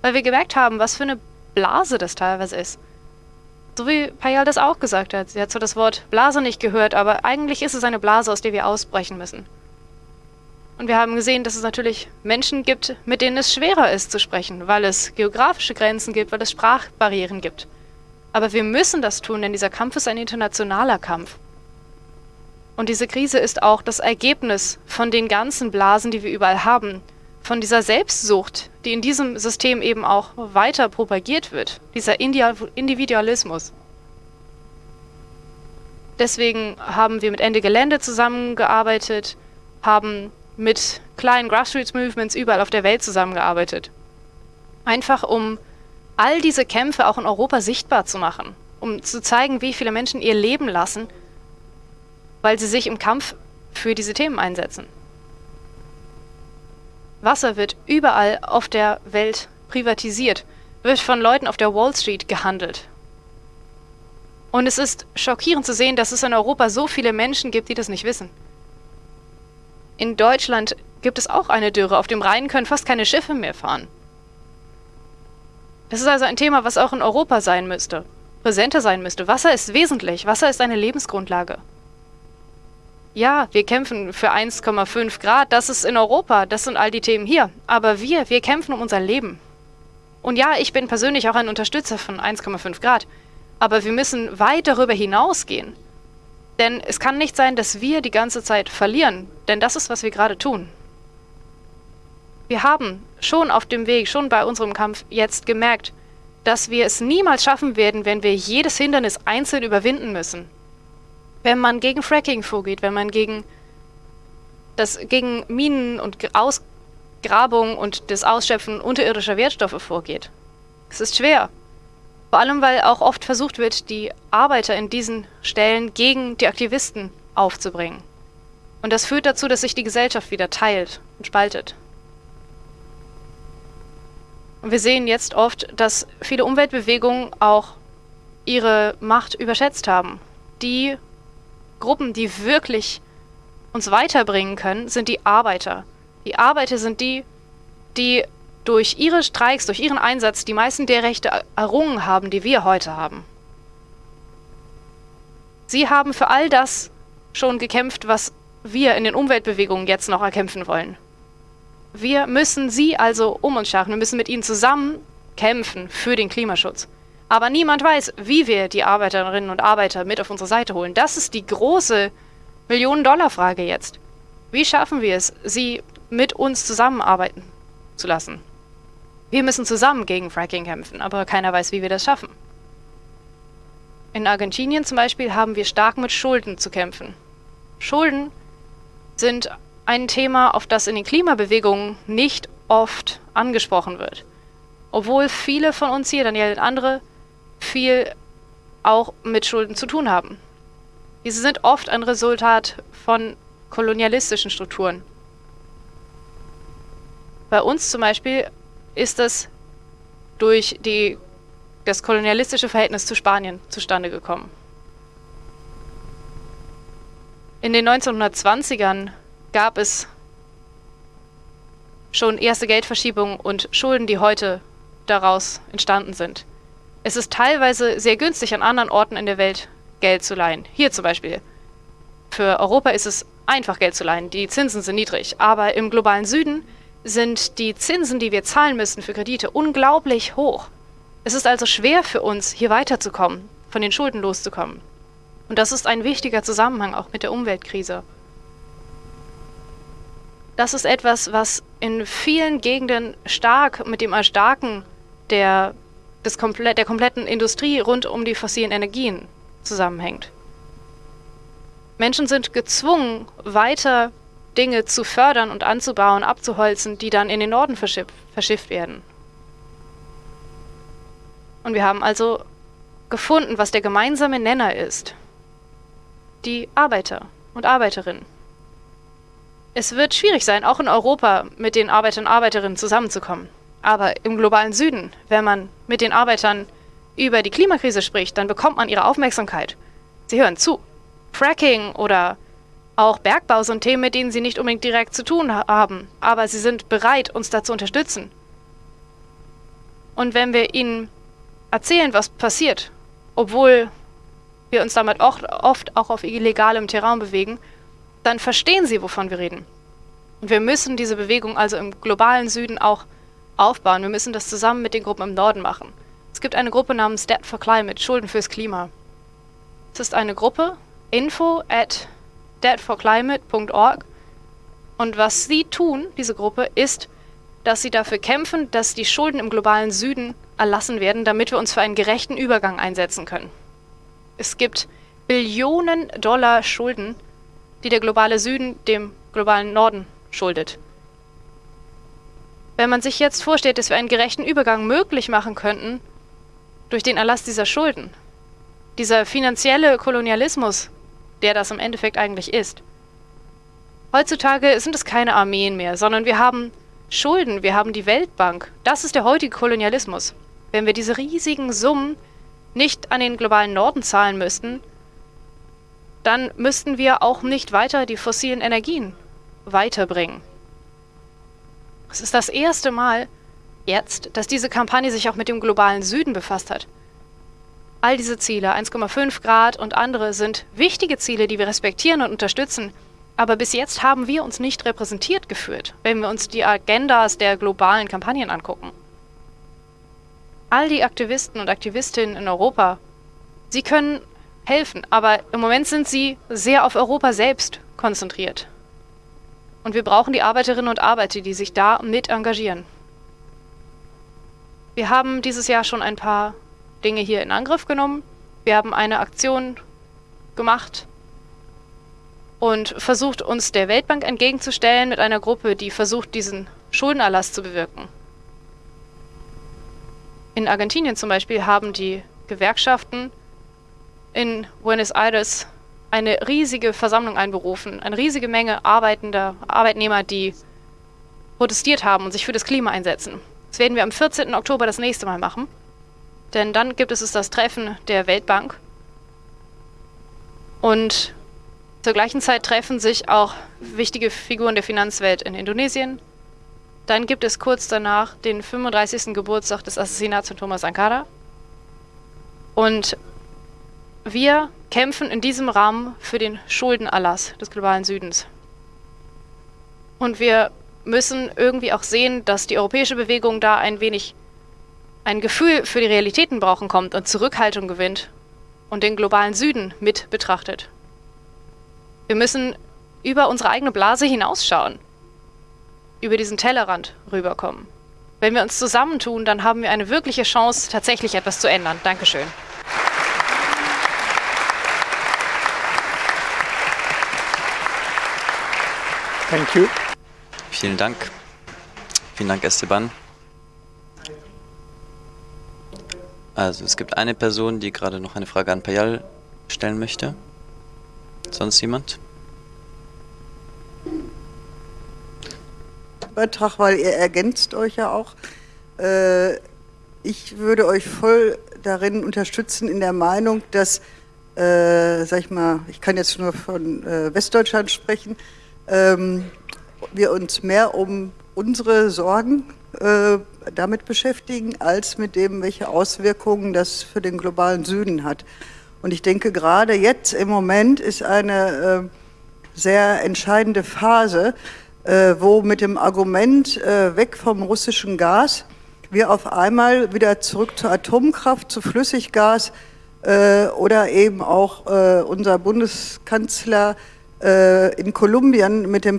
A: Weil wir gemerkt haben, was für eine Blase das teilweise ist. So wie Payal das auch gesagt hat. Sie hat zwar das Wort Blase nicht gehört, aber eigentlich ist es eine Blase, aus der wir ausbrechen müssen. Und wir haben gesehen, dass es natürlich Menschen gibt, mit denen es schwerer ist zu sprechen, weil es geografische Grenzen gibt, weil es Sprachbarrieren gibt. Aber wir müssen das tun, denn dieser Kampf ist ein internationaler Kampf. Und diese Krise ist auch das Ergebnis von den ganzen Blasen, die wir überall haben, von dieser Selbstsucht, die in diesem System eben auch weiter propagiert wird, dieser Individualismus. Deswegen haben wir mit Ende Gelände zusammengearbeitet, haben mit kleinen Grassroots-Movements überall auf der Welt zusammengearbeitet. Einfach um all diese Kämpfe auch in Europa sichtbar zu machen, um zu zeigen, wie viele Menschen ihr Leben lassen, weil sie sich im Kampf für diese Themen einsetzen. Wasser wird überall auf der Welt privatisiert, wird von Leuten auf der Wall Street gehandelt. Und es ist schockierend zu sehen, dass es in Europa so viele Menschen gibt, die das nicht wissen. In Deutschland gibt es auch eine Dürre. Auf dem Rhein können fast keine Schiffe mehr fahren. Das ist also ein Thema, was auch in Europa sein müsste, präsenter sein müsste. Wasser ist wesentlich. Wasser ist eine Lebensgrundlage. Ja, wir kämpfen für 1,5 Grad, das ist in Europa, das sind all die Themen hier. Aber wir, wir kämpfen um unser Leben. Und ja, ich bin persönlich auch ein Unterstützer von 1,5 Grad. Aber wir müssen weit darüber hinausgehen. Denn es kann nicht sein, dass wir die ganze Zeit verlieren. Denn das ist, was wir gerade tun. Wir haben schon auf dem Weg, schon bei unserem Kampf jetzt gemerkt, dass wir es niemals schaffen werden, wenn wir jedes Hindernis einzeln überwinden müssen wenn man gegen Fracking vorgeht, wenn man gegen das gegen Minen und Ausgrabung und das Ausschöpfen unterirdischer Wertstoffe vorgeht. Es ist schwer. Vor allem, weil auch oft versucht wird, die Arbeiter in diesen Stellen gegen die Aktivisten aufzubringen. Und das führt dazu, dass sich die Gesellschaft wieder teilt und spaltet. Und wir sehen jetzt oft, dass viele Umweltbewegungen auch ihre Macht überschätzt haben. Die Gruppen, die wirklich uns weiterbringen können, sind die Arbeiter. Die Arbeiter sind die, die durch ihre Streiks, durch ihren Einsatz die meisten der Rechte errungen haben, die wir heute haben. Sie haben für all das schon gekämpft, was wir in den Umweltbewegungen jetzt noch erkämpfen wollen. Wir müssen sie also um uns schaffen. Wir müssen mit ihnen zusammen kämpfen für den Klimaschutz. Aber niemand weiß, wie wir die Arbeiterinnen und Arbeiter mit auf unsere Seite holen. Das ist die große Millionen-Dollar-Frage jetzt. Wie schaffen wir es, sie mit uns zusammenarbeiten zu lassen? Wir müssen zusammen gegen Fracking kämpfen, aber keiner weiß, wie wir das schaffen. In Argentinien zum Beispiel haben wir stark mit Schulden zu kämpfen. Schulden sind ein Thema, auf das in den Klimabewegungen nicht oft angesprochen wird. Obwohl viele von uns hier, Daniel und andere, viel auch mit Schulden zu tun haben. Diese sind oft ein Resultat von kolonialistischen Strukturen. Bei uns zum Beispiel ist es durch die, das kolonialistische Verhältnis zu Spanien zustande gekommen. In den 1920ern gab es schon erste Geldverschiebungen und Schulden, die heute daraus entstanden sind. Es ist teilweise sehr günstig, an anderen Orten in der Welt Geld zu leihen. Hier zum Beispiel. Für Europa ist es einfach, Geld zu leihen. Die Zinsen sind niedrig. Aber im globalen Süden sind die Zinsen, die wir zahlen müssen für Kredite, unglaublich hoch. Es ist also schwer für uns, hier weiterzukommen, von den Schulden loszukommen. Und das ist ein wichtiger Zusammenhang auch mit der Umweltkrise. Das ist etwas, was in vielen Gegenden stark mit dem Erstarken der, des komple der kompletten Industrie rund um die fossilen Energien zusammenhängt. Menschen sind gezwungen, weiter Dinge zu fördern und anzubauen, abzuholzen, die dann in den Norden verschiff verschifft werden. Und wir haben also gefunden, was der gemeinsame Nenner ist. Die Arbeiter und Arbeiterinnen. Es wird schwierig sein, auch in Europa mit den Arbeitern und Arbeiterinnen zusammenzukommen. Aber im globalen Süden, wenn man mit den Arbeitern über die Klimakrise spricht, dann bekommt man ihre Aufmerksamkeit. Sie hören zu. Fracking oder auch Bergbau sind Themen, mit denen sie nicht unbedingt direkt zu tun haben, aber sie sind bereit, uns da zu unterstützen. Und wenn wir ihnen erzählen, was passiert, obwohl wir uns damit oft auch auf illegalem Terrain bewegen, dann verstehen sie, wovon wir reden. Und wir müssen diese Bewegung also im globalen Süden auch aufbauen. Wir müssen das zusammen mit den Gruppen im Norden machen. Es gibt eine Gruppe namens Debt for Climate, Schulden fürs Klima. Es ist eine Gruppe, info at debtforclimate.org. Und was sie tun, diese Gruppe, ist, dass sie dafür kämpfen, dass die Schulden im globalen Süden erlassen werden, damit wir uns für einen gerechten Übergang einsetzen können. Es gibt Billionen Dollar Schulden, die der globale Süden dem globalen Norden schuldet. Wenn man sich jetzt vorstellt, dass wir einen gerechten Übergang möglich machen könnten durch den Erlass dieser Schulden, dieser finanzielle Kolonialismus, der das im Endeffekt eigentlich ist. Heutzutage sind es keine Armeen mehr, sondern wir haben Schulden, wir haben die Weltbank. Das ist der heutige Kolonialismus. Wenn wir diese riesigen Summen nicht an den globalen Norden zahlen müssten, dann müssten wir auch nicht weiter die fossilen Energien weiterbringen. Es ist das erste Mal jetzt, dass diese Kampagne sich auch mit dem globalen Süden befasst hat. All diese Ziele, 1,5 Grad und andere, sind wichtige Ziele, die wir respektieren und unterstützen. Aber bis jetzt haben wir uns nicht repräsentiert gefühlt, wenn wir uns die Agendas der globalen Kampagnen angucken. All die Aktivisten und Aktivistinnen in Europa, sie können helfen, aber im Moment sind sie sehr auf Europa selbst konzentriert. Und wir brauchen die Arbeiterinnen und Arbeiter, die sich da mit engagieren. Wir haben dieses Jahr schon ein paar Dinge hier in Angriff genommen. Wir haben eine Aktion gemacht und versucht, uns der Weltbank entgegenzustellen mit einer Gruppe, die versucht, diesen Schuldenerlass zu bewirken. In Argentinien zum Beispiel haben die Gewerkschaften in Buenos Aires eine riesige Versammlung einberufen, eine riesige Menge arbeitender Arbeitnehmer, die protestiert haben und sich für das Klima einsetzen. Das werden wir am 14. Oktober das nächste Mal machen. Denn dann gibt es das Treffen der Weltbank. Und zur gleichen Zeit treffen sich auch wichtige Figuren der Finanzwelt in Indonesien. Dann gibt es kurz danach den 35. Geburtstag des Assassinats von Thomas Sankara. Und wir kämpfen in diesem Rahmen für den Schuldenerlass des globalen Südens. Und wir müssen irgendwie auch sehen, dass die europäische Bewegung da ein wenig ein Gefühl für die Realitäten brauchen kommt und Zurückhaltung gewinnt und den globalen Süden mit betrachtet. Wir müssen über unsere eigene Blase hinausschauen, über diesen Tellerrand rüberkommen. Wenn wir uns zusammentun, dann haben wir eine wirkliche Chance, tatsächlich etwas zu ändern. Dankeschön.
C: Thank you.
D: Vielen Dank. Vielen Dank, Esteban. Also es gibt eine Person, die gerade noch eine Frage an Payal stellen möchte. Sonst jemand?
E: Beitrag, weil ihr ergänzt euch ja auch. Äh, ich würde euch voll darin unterstützen in der Meinung, dass, äh, sag ich mal, ich kann jetzt nur von äh, Westdeutschland sprechen, ähm, wir uns mehr um unsere Sorgen äh, damit beschäftigen, als mit dem, welche Auswirkungen das für den globalen Süden hat. Und ich denke, gerade jetzt im Moment ist eine äh, sehr entscheidende Phase, äh, wo mit dem Argument äh, weg vom russischen Gas wir auf einmal wieder zurück zur Atomkraft, zu Flüssiggas äh, oder eben auch äh, unser Bundeskanzler in Kolumbien mit dem,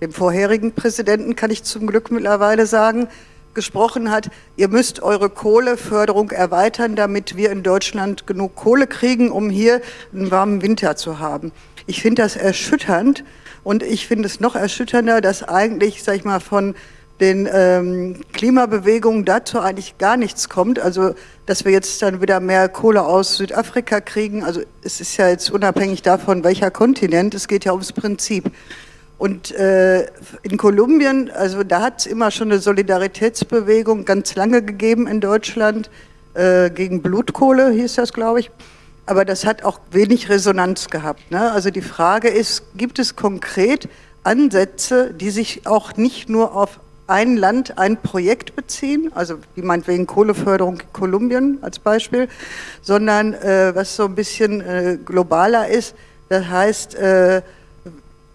E: dem vorherigen Präsidenten, kann ich zum Glück mittlerweile sagen, gesprochen hat, ihr müsst eure Kohleförderung erweitern, damit wir in Deutschland genug Kohle kriegen, um hier einen warmen Winter zu haben. Ich finde das erschütternd und ich finde es noch erschütternder, dass eigentlich, sag ich mal, von den ähm, Klimabewegungen dazu eigentlich gar nichts kommt. Also, dass wir jetzt dann wieder mehr Kohle aus Südafrika kriegen. Also, es ist ja jetzt unabhängig davon, welcher Kontinent. Es geht ja ums Prinzip. Und äh, in Kolumbien, also da hat es immer schon eine Solidaritätsbewegung ganz lange gegeben in Deutschland äh, gegen Blutkohle, hieß das, glaube ich. Aber das hat auch wenig Resonanz gehabt. Ne? Also die Frage ist, gibt es konkret Ansätze, die sich auch nicht nur auf ein Land, ein Projekt beziehen, also wie meinetwegen Kohleförderung in Kolumbien als Beispiel, sondern äh, was so ein bisschen äh, globaler ist, das heißt, äh,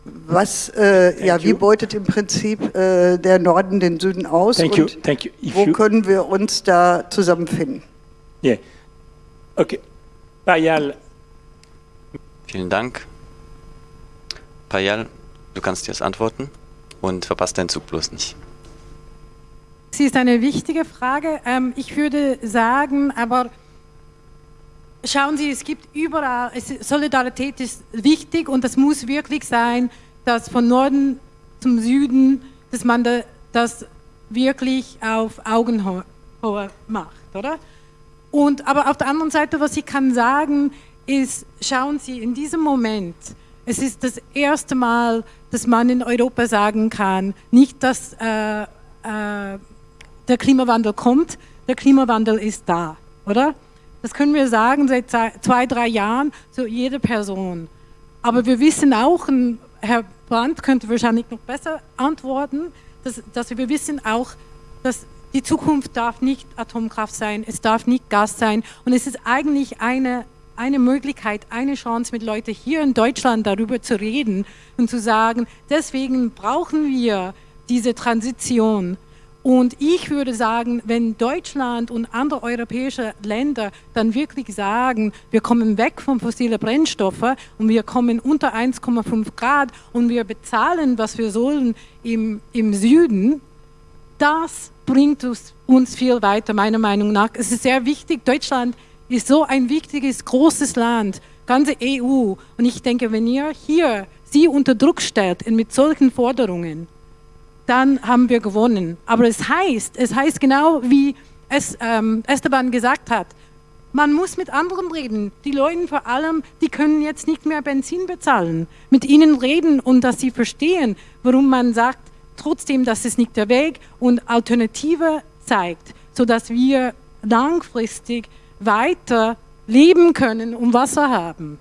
E: was, äh, ja, wie beutet im Prinzip äh, der Norden den Süden aus
C: Thank
E: und
C: you. Thank you.
E: Wo
C: you,
E: können wir uns da zusammenfinden?
C: yeah. Okay. Payal,
D: Vielen Dank. Payal, du kannst dir das antworten und verpasst deinen Zug bloß nicht.
B: Sie ist eine wichtige Frage. Ähm, ich würde sagen, aber schauen Sie, es gibt überall, Solidarität ist wichtig und es muss wirklich sein, dass von Norden zum Süden, dass man da, das wirklich auf Augenhöhe macht, oder? Und, aber auf der anderen Seite, was ich kann sagen, ist, schauen Sie, in diesem Moment, es ist das erste Mal, dass man in Europa sagen kann, nicht, dass äh, äh, der Klimawandel kommt, der Klimawandel ist da, oder? Das können wir sagen seit zwei, drei Jahren zu jeder Person. Aber wir wissen auch, Herr Brandt könnte wahrscheinlich noch besser antworten, dass, dass wir wissen auch, dass die Zukunft darf nicht Atomkraft sein, es darf nicht Gas sein. Und es ist eigentlich eine, eine Möglichkeit, eine Chance mit Leuten hier in Deutschland darüber zu reden und zu sagen, deswegen brauchen wir diese Transition. Und ich würde sagen, wenn Deutschland und andere europäische Länder dann wirklich sagen, wir kommen weg von fossilen Brennstoffen und wir kommen unter 1,5 Grad und wir bezahlen, was wir sollen im, im Süden, das bringt uns, uns viel weiter, meiner Meinung nach. Es ist sehr wichtig, Deutschland ist so ein wichtiges, großes Land, ganze EU. Und ich denke, wenn ihr hier sie unter Druck stellt mit solchen Forderungen, dann haben wir gewonnen. Aber es heißt, es heißt genau wie es ähm, Esteban gesagt hat, man muss mit anderen reden. Die Leute vor allem, die können jetzt nicht mehr Benzin bezahlen. Mit ihnen reden und dass sie verstehen, warum man sagt, trotzdem, das ist nicht der Weg und Alternative zeigt, sodass wir langfristig weiter leben können und Wasser haben.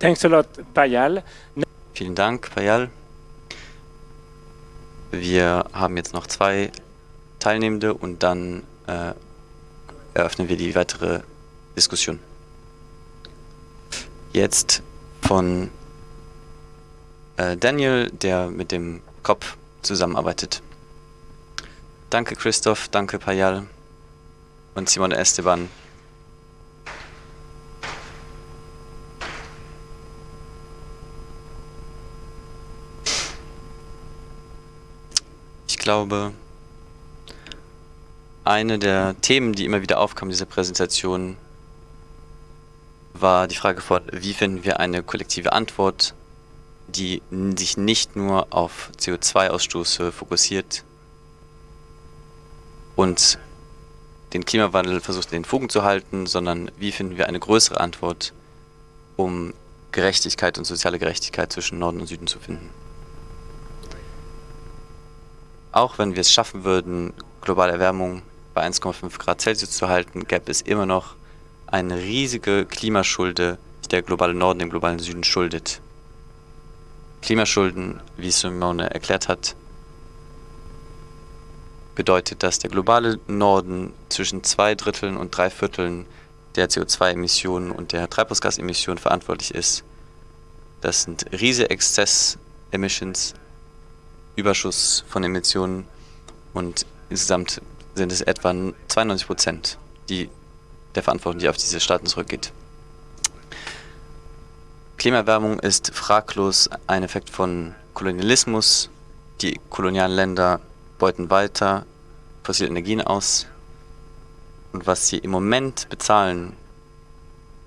C: Thanks a lot, Payal.
D: Vielen Dank, Payal. Wir haben jetzt noch zwei Teilnehmende und dann äh, eröffnen wir die weitere Diskussion. Jetzt von äh, Daniel, der mit dem Kopf zusammenarbeitet. Danke Christoph, danke Payal und Simone Esteban. Glaube, eine der Themen, die immer wieder aufkam in dieser Präsentation, war die Frage von, wie finden wir eine kollektive Antwort, die sich nicht nur auf CO2-Ausstoße fokussiert und den Klimawandel versucht in den Fugen zu halten, sondern wie finden wir eine größere Antwort, um Gerechtigkeit und soziale Gerechtigkeit zwischen Norden und Süden zu finden. Auch wenn wir es schaffen würden, globale Erwärmung bei 1,5 Grad Celsius zu halten, gäbe es immer noch eine riesige Klimaschulde, die der globale Norden dem globalen Süden schuldet. Klimaschulden, wie Simone erklärt hat, bedeutet, dass der globale Norden zwischen zwei Dritteln und drei Vierteln der CO2-Emissionen und der Treibhausgasemissionen verantwortlich ist. Das sind riesige Exzess-Emissions, Überschuss von Emissionen und insgesamt sind es etwa 92 Prozent die, der Verantwortung, die auf diese Staaten zurückgeht. Klimaerwärmung ist fraglos ein Effekt von Kolonialismus. Die kolonialen Länder beuten weiter fossile Energien aus. Und was sie im Moment bezahlen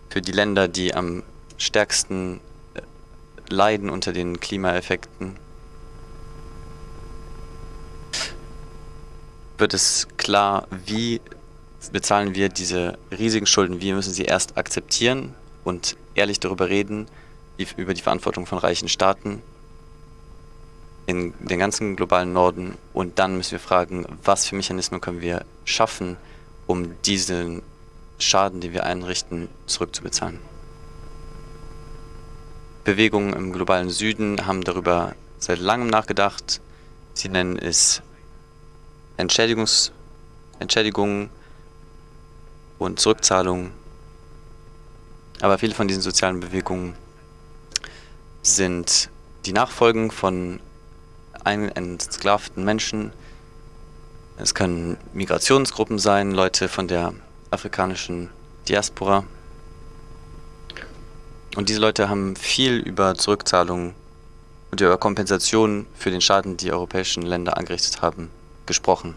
D: für die Länder, die am stärksten äh, leiden unter den Klimaeffekten, wird es klar, wie bezahlen wir diese riesigen Schulden, wie müssen sie erst akzeptieren und ehrlich darüber reden, über die Verantwortung von reichen Staaten in den ganzen globalen Norden und dann müssen wir fragen, was für Mechanismen können wir schaffen, um diesen Schaden, den wir einrichten, zurückzubezahlen. Bewegungen im globalen Süden haben darüber seit langem nachgedacht. Sie nennen es Entschädigungs Entschädigungen und Zurückzahlungen. Aber viele von diesen sozialen Bewegungen sind die Nachfolgen von entsklavten Menschen. Es können Migrationsgruppen sein, Leute von der afrikanischen Diaspora. Und diese Leute haben viel über Zurückzahlungen und über Kompensationen für den Schaden, die europäischen Länder angerichtet haben, gesprochen.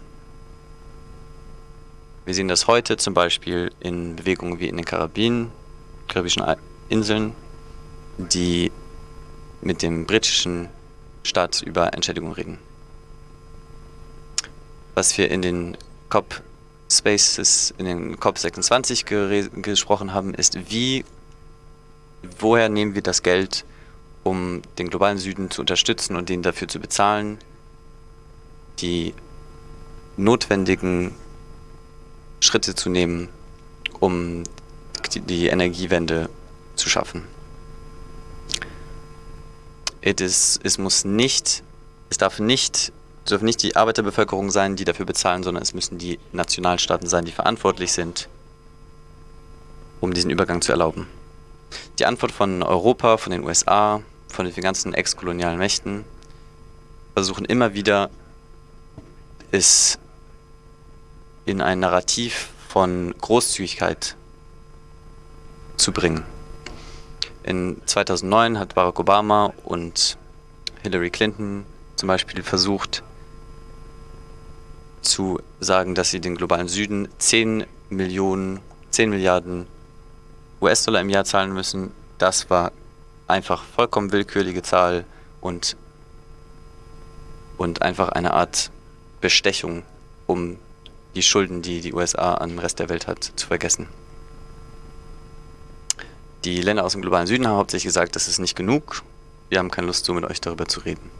D: Wir sehen das heute zum Beispiel in Bewegungen wie in den Karibien, karibischen Inseln, die mit dem britischen Staat über Entschädigung reden. Was wir in den COP Spaces, in den COP 26 gesprochen haben, ist, wie, woher nehmen wir das Geld, um den globalen Süden zu unterstützen und den dafür zu bezahlen, die notwendigen Schritte zu nehmen, um die Energiewende zu schaffen. Is, es muss nicht, es darf nicht, dürfen nicht die Arbeiterbevölkerung sein, die dafür bezahlen, sondern es müssen die Nationalstaaten sein, die verantwortlich sind, um diesen Übergang zu erlauben. Die Antwort von Europa, von den USA, von den ganzen ex-kolonialen Mächten versuchen immer wieder, es in ein Narrativ von Großzügigkeit zu bringen. In 2009 hat Barack Obama und Hillary Clinton zum Beispiel versucht zu sagen, dass sie den globalen Süden 10 Millionen, 10 Milliarden US-Dollar im Jahr zahlen müssen. Das war einfach vollkommen willkürliche Zahl und, und einfach eine Art Bestechung, um die Schulden, die die USA an den Rest der Welt hat, zu vergessen. Die Länder aus dem globalen Süden haben hauptsächlich gesagt, das ist nicht genug. Wir haben keine Lust, so mit euch darüber zu reden.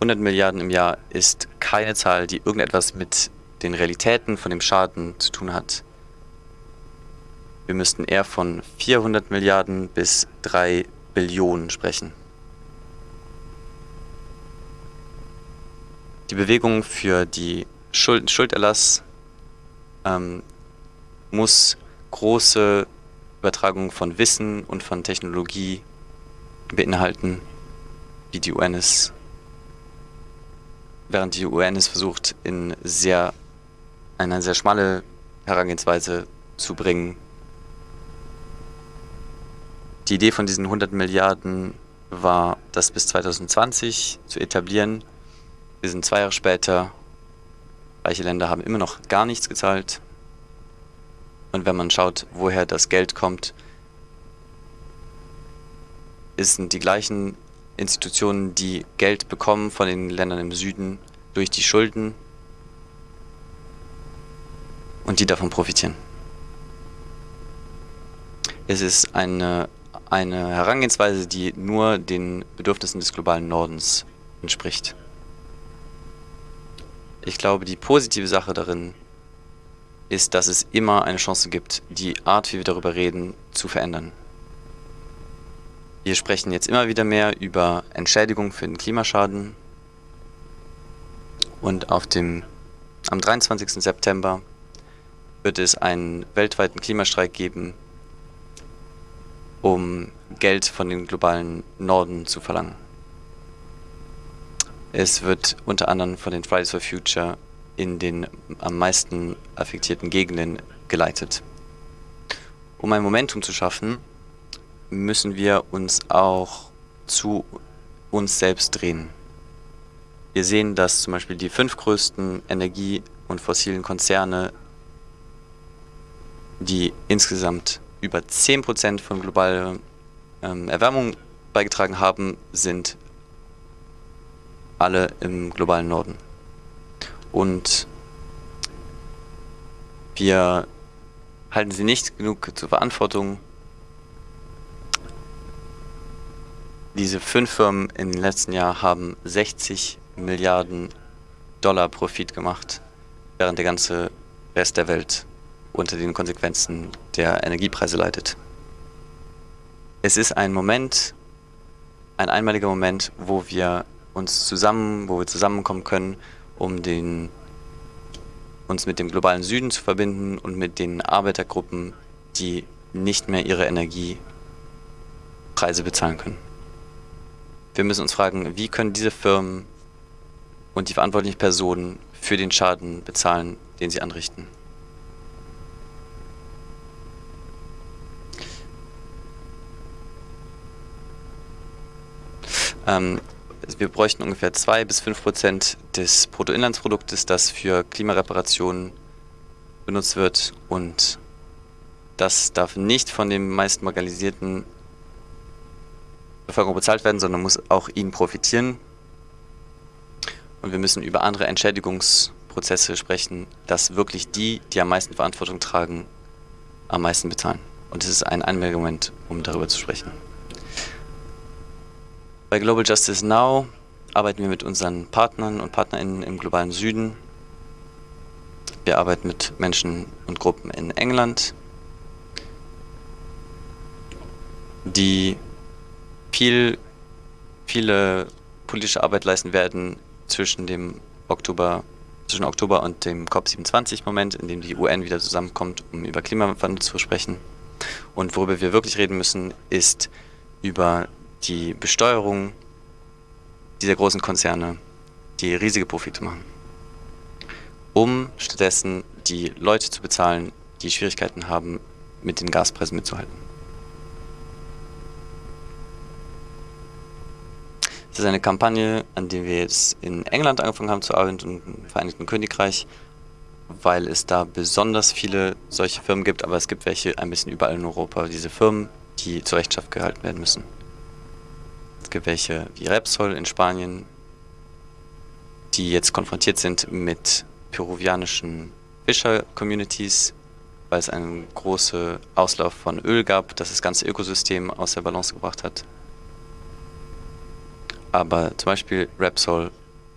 D: 100 Milliarden im Jahr ist keine Zahl, die irgendetwas mit den Realitäten von dem Schaden zu tun hat. Wir müssten eher von 400 Milliarden bis 3 Billionen sprechen. Die Bewegung für die Schuld Schulderlass ähm, muss große Übertragung von Wissen und von Technologie beinhalten, wie die UN es, während die UN es versucht, in sehr, eine sehr schmale Herangehensweise zu bringen. Die Idee von diesen 100 Milliarden war, das bis 2020 zu etablieren. Wir sind zwei Jahre später. Reiche Länder haben immer noch gar nichts gezahlt. Und wenn man schaut, woher das Geld kommt, sind die gleichen Institutionen, die Geld bekommen von den Ländern im Süden durch die Schulden und die davon profitieren. Es ist eine, eine Herangehensweise, die nur den Bedürfnissen des globalen Nordens entspricht. Ich glaube, die positive Sache darin ist, dass es immer eine Chance gibt, die Art, wie wir darüber reden, zu verändern. Wir sprechen jetzt immer wieder mehr über Entschädigung für den Klimaschaden. Und auf dem, am 23. September wird es einen weltweiten Klimastreik geben, um Geld von dem globalen Norden zu verlangen. Es wird unter anderem von den Fridays for Future in den am meisten affektierten Gegenden geleitet. Um ein Momentum zu schaffen, müssen wir uns auch zu uns selbst drehen. Wir sehen, dass zum Beispiel die fünf größten Energie- und fossilen Konzerne, die insgesamt über 10% von globaler ähm, Erwärmung beigetragen haben, sind alle im globalen Norden. Und wir halten sie nicht genug zur Verantwortung. Diese fünf Firmen im letzten Jahr haben 60 Milliarden Dollar Profit gemacht, während der ganze Rest der Welt unter den Konsequenzen der Energiepreise leidet. Es ist ein Moment, ein einmaliger Moment, wo wir uns zusammen, wo wir zusammenkommen können, um den, uns mit dem globalen Süden zu verbinden und mit den Arbeitergruppen, die nicht mehr ihre Energiepreise bezahlen können. Wir müssen uns fragen, wie können diese Firmen und die verantwortlichen Personen für den Schaden bezahlen, den sie anrichten. Ähm, wir bräuchten ungefähr 2 bis 5 Prozent des Bruttoinlandsproduktes, das für Klimareparationen benutzt wird. Und das darf nicht von den meist marginalisierten Bevölkerung bezahlt werden, sondern muss auch ihnen profitieren. Und wir müssen über andere Entschädigungsprozesse sprechen, dass wirklich die, die am meisten Verantwortung tragen, am meisten bezahlen. Und es ist ein Anmerkmoment, um darüber zu sprechen. Bei Global Justice Now arbeiten wir mit unseren Partnern und Partnerinnen im globalen Süden. Wir arbeiten mit Menschen und Gruppen in England, die viel, viele politische Arbeit leisten werden zwischen dem Oktober, zwischen Oktober und dem COP27-Moment, in dem die UN wieder zusammenkommt, um über Klimawandel zu sprechen. Und worüber wir wirklich reden müssen, ist über die Besteuerung dieser großen Konzerne, die riesige Profite machen, um stattdessen die Leute zu bezahlen, die Schwierigkeiten haben, mit den Gaspreisen mitzuhalten. Es ist eine Kampagne, an der wir jetzt in England angefangen haben zu arbeiten und im Vereinigten Königreich, weil es da besonders viele solche Firmen gibt, aber es gibt welche ein bisschen überall in Europa, diese Firmen, die zur Rechenschaft gehalten werden müssen. Welche wie Repsol in Spanien, die jetzt konfrontiert sind mit peruvianischen Fischer-Communities, weil es einen großen Auslauf von Öl gab, das das ganze Ökosystem aus der Balance gebracht hat. Aber zum Beispiel Repsol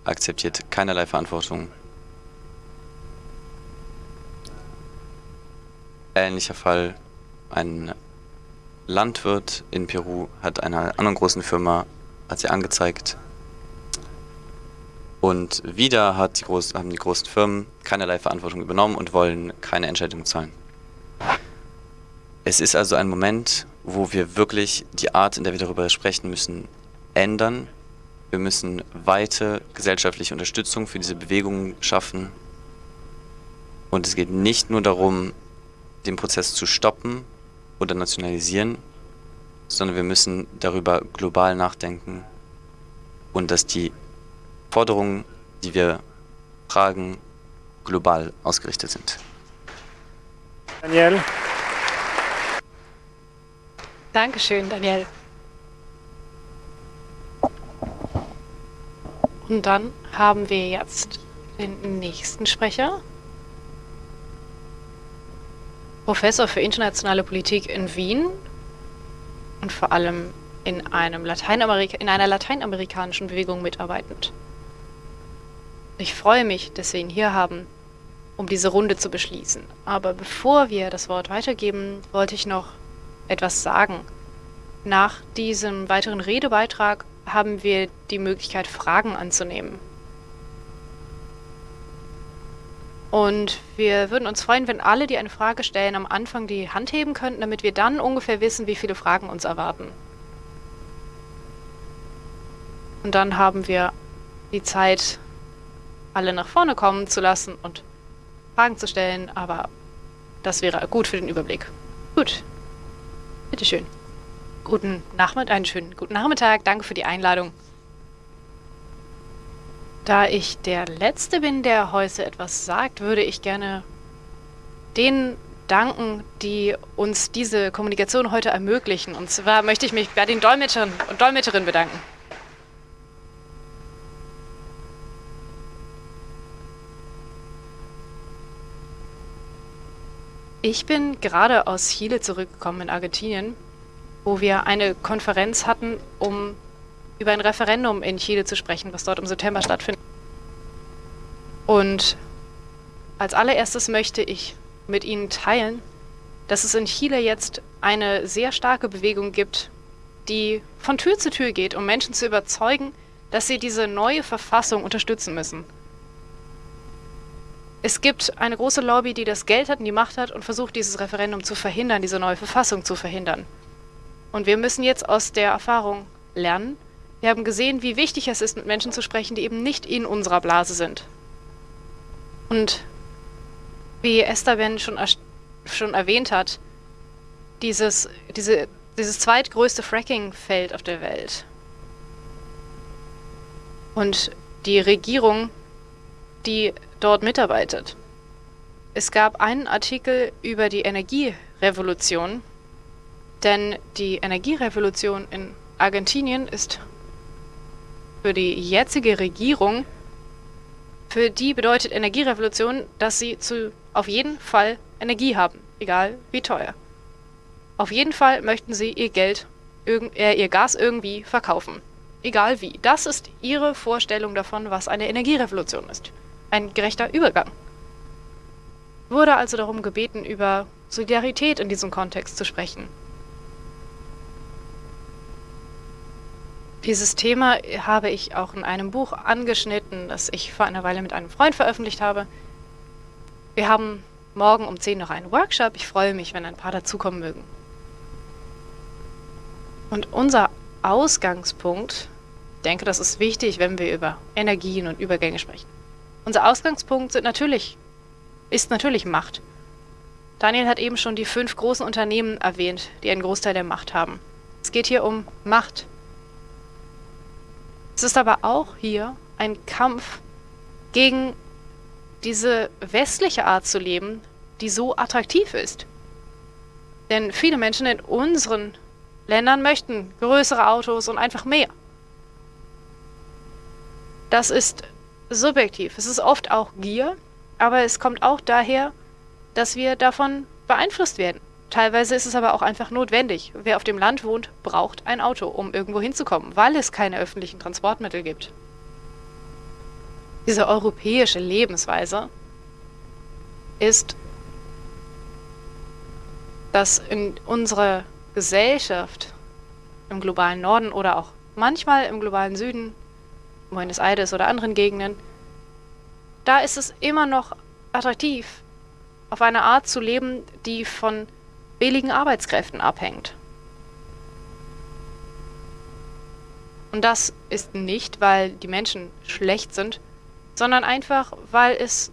D: akzeptiert keinerlei Verantwortung. Ähnlicher Fall, ein Landwirt in Peru hat einer anderen großen Firma, hat sie angezeigt. Und wieder hat die groß, haben die großen Firmen keinerlei Verantwortung übernommen und wollen keine Entschädigung zahlen. Es ist also ein Moment, wo wir wirklich die Art, in der wir darüber sprechen müssen, ändern. Wir müssen weite gesellschaftliche Unterstützung für diese Bewegungen schaffen. Und es geht nicht nur darum, den Prozess zu stoppen oder nationalisieren, sondern wir müssen darüber global nachdenken und dass die Forderungen, die wir fragen, global ausgerichtet sind.
C: Daniel,
A: Dankeschön, Daniel. Und dann haben wir jetzt den nächsten Sprecher. Professor für internationale Politik in Wien und vor allem in, einem Lateinamerika in einer lateinamerikanischen Bewegung mitarbeitend. Ich freue mich, dass wir ihn hier haben, um diese Runde zu beschließen. Aber bevor wir das Wort weitergeben, wollte ich noch etwas sagen. Nach diesem weiteren Redebeitrag haben wir die Möglichkeit, Fragen anzunehmen. Und wir würden uns freuen, wenn alle, die eine Frage stellen, am Anfang die Hand heben könnten, damit wir dann ungefähr wissen, wie viele Fragen uns erwarten. Und dann haben wir die Zeit, alle nach vorne kommen zu lassen und Fragen zu stellen, aber das wäre gut für den Überblick. Gut. Bitteschön. Guten Nachmittag, einen schönen guten Nachmittag. Danke für die Einladung. Da ich der Letzte bin, der heute etwas sagt, würde ich gerne denen danken, die uns diese Kommunikation heute ermöglichen. Und zwar möchte ich mich bei den Dolmetschern und Dolmetscherinnen bedanken. Ich bin gerade aus Chile zurückgekommen in Argentinien, wo wir eine Konferenz hatten, um über ein Referendum in Chile zu sprechen, was dort im September stattfindet. Und als allererstes möchte ich mit Ihnen teilen, dass es in Chile jetzt eine sehr starke Bewegung gibt, die von Tür zu Tür geht, um Menschen zu überzeugen, dass sie diese neue Verfassung unterstützen müssen. Es gibt eine große Lobby, die das Geld hat und die Macht hat und versucht, dieses Referendum zu verhindern, diese neue Verfassung zu verhindern. Und wir müssen jetzt aus der Erfahrung lernen. Wir haben gesehen, wie wichtig es ist, mit Menschen zu sprechen, die eben nicht in unserer Blase sind. Und wie Esther Ben schon, schon erwähnt hat, dieses, diese, dieses zweitgrößte Fracking-Feld auf der Welt. Und die Regierung, die dort mitarbeitet. Es gab einen Artikel über die Energierevolution, denn die Energierevolution in Argentinien ist für die jetzige Regierung, für die bedeutet Energierevolution, dass sie zu auf jeden Fall Energie haben, egal wie teuer. Auf jeden Fall möchten sie ihr Geld, äh, ihr Gas irgendwie verkaufen. Egal wie. Das ist ihre Vorstellung davon, was eine Energierevolution ist ein gerechter Übergang. Wurde also darum gebeten, über Solidarität in diesem Kontext zu sprechen. Dieses Thema habe ich auch in einem Buch angeschnitten, das ich vor einer Weile mit einem Freund veröffentlicht habe. Wir haben morgen um 10 noch einen Workshop. Ich freue mich, wenn ein paar dazukommen mögen. Und unser Ausgangspunkt, ich denke, das ist wichtig, wenn wir über Energien und Übergänge sprechen. Unser Ausgangspunkt sind natürlich, ist natürlich Macht. Daniel hat eben schon die fünf großen Unternehmen erwähnt, die einen Großteil der Macht haben. Es geht hier um Macht. Es ist aber auch hier ein Kampf gegen diese westliche Art zu leben, die so attraktiv ist. Denn viele Menschen in unseren Ländern möchten größere Autos und einfach mehr. Das ist subjektiv. Es ist oft auch Gier, aber es kommt auch daher, dass wir davon beeinflusst werden. Teilweise ist es aber auch einfach notwendig. Wer auf dem Land wohnt, braucht ein Auto, um irgendwo hinzukommen, weil es keine öffentlichen Transportmittel gibt. Diese europäische Lebensweise ist, dass in unserer Gesellschaft im globalen Norden oder auch manchmal im globalen Süden Buenos Aires oder anderen Gegenden, da ist es immer noch attraktiv, auf eine Art zu leben, die von billigen Arbeitskräften abhängt. Und das ist nicht, weil die Menschen schlecht sind, sondern einfach, weil es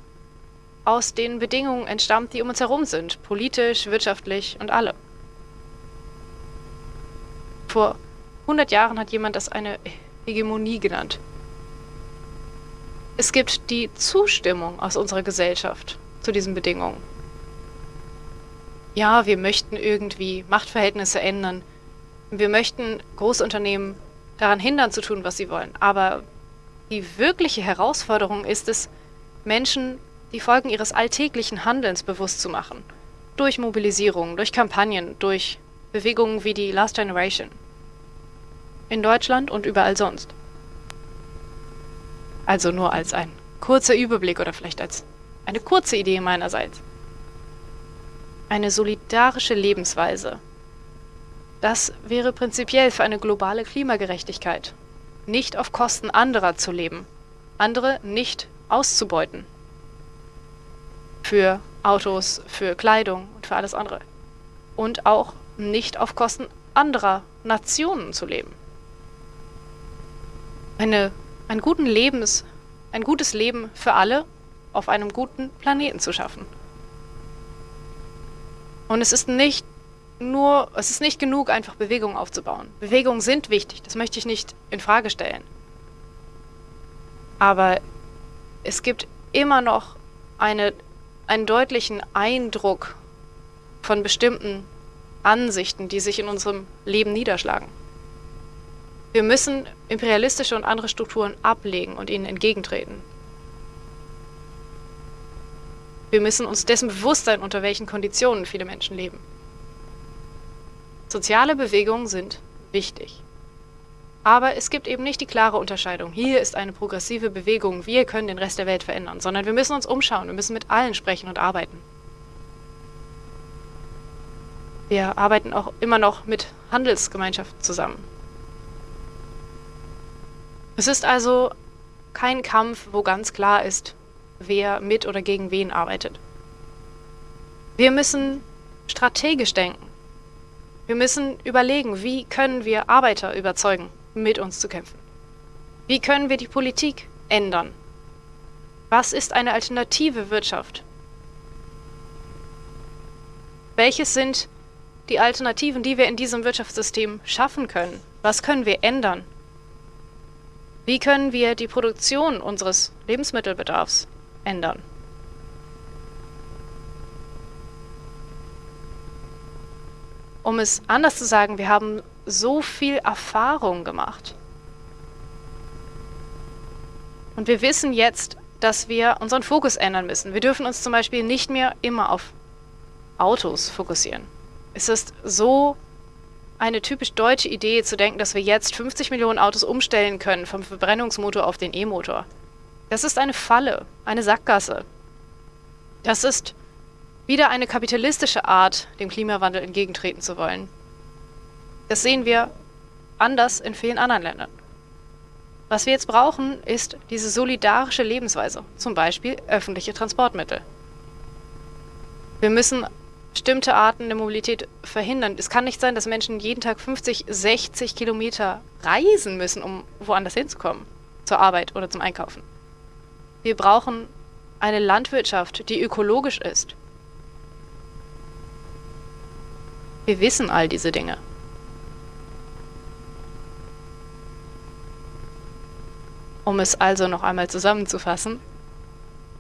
A: aus den Bedingungen entstammt, die um uns herum sind, politisch, wirtschaftlich und alle. Vor 100 Jahren hat jemand das eine Hegemonie genannt. Es gibt die Zustimmung aus unserer Gesellschaft zu diesen Bedingungen. Ja, wir möchten irgendwie Machtverhältnisse ändern. Wir möchten Großunternehmen daran hindern zu tun, was sie wollen. Aber die wirkliche Herausforderung ist es, Menschen die Folgen ihres alltäglichen Handelns bewusst zu machen. Durch Mobilisierung, durch Kampagnen, durch Bewegungen wie die Last Generation. In Deutschland und überall sonst. Also nur als ein kurzer Überblick oder vielleicht als eine kurze Idee meinerseits. Eine solidarische Lebensweise. Das wäre prinzipiell für eine globale Klimagerechtigkeit. Nicht auf Kosten anderer zu leben. Andere nicht auszubeuten. Für Autos, für Kleidung und für alles andere. Und auch nicht auf Kosten anderer Nationen zu leben. Eine, einen guten Lebens, ein gutes Leben für alle auf einem guten Planeten zu schaffen. Und es ist nicht nur, es ist nicht genug, einfach Bewegungen aufzubauen. Bewegungen sind wichtig, das möchte ich nicht in Frage stellen. Aber es gibt immer noch eine, einen deutlichen Eindruck von bestimmten Ansichten, die sich in unserem Leben niederschlagen. Wir müssen imperialistische und andere Strukturen ablegen und ihnen entgegentreten. Wir müssen uns dessen bewusst sein, unter welchen Konditionen viele Menschen leben. Soziale Bewegungen sind wichtig. Aber es gibt eben nicht die klare Unterscheidung. Hier ist eine progressive Bewegung, wir können den Rest der Welt verändern, sondern wir müssen uns umschauen, wir müssen mit allen sprechen und arbeiten. Wir arbeiten auch immer noch mit Handelsgemeinschaften zusammen. Es ist also kein Kampf, wo ganz klar ist, wer mit oder gegen wen arbeitet. Wir müssen strategisch denken. Wir müssen überlegen, wie können wir Arbeiter überzeugen, mit uns zu kämpfen. Wie können wir die Politik ändern? Was ist eine alternative Wirtschaft? Welches sind die Alternativen, die wir in diesem Wirtschaftssystem schaffen können? Was können wir ändern? Wie können wir die Produktion unseres Lebensmittelbedarfs ändern. Um es anders zu sagen, wir haben so viel Erfahrung gemacht. Und wir wissen jetzt, dass wir unseren Fokus ändern müssen. Wir dürfen uns zum Beispiel nicht mehr immer auf Autos fokussieren. Es ist so eine typisch deutsche Idee zu denken, dass wir jetzt 50 Millionen Autos umstellen können vom Verbrennungsmotor auf den E-Motor. Das ist eine Falle, eine Sackgasse. Das ist wieder eine kapitalistische Art, dem Klimawandel entgegentreten zu wollen. Das sehen wir anders in vielen anderen Ländern. Was wir jetzt brauchen, ist diese solidarische Lebensweise, zum Beispiel öffentliche Transportmittel. Wir müssen bestimmte Arten der Mobilität verhindern. Es kann nicht sein, dass Menschen jeden Tag 50, 60 Kilometer reisen müssen, um woanders hinzukommen, zur Arbeit oder zum Einkaufen. Wir brauchen eine Landwirtschaft, die ökologisch ist. Wir wissen all diese Dinge. Um es also noch einmal zusammenzufassen,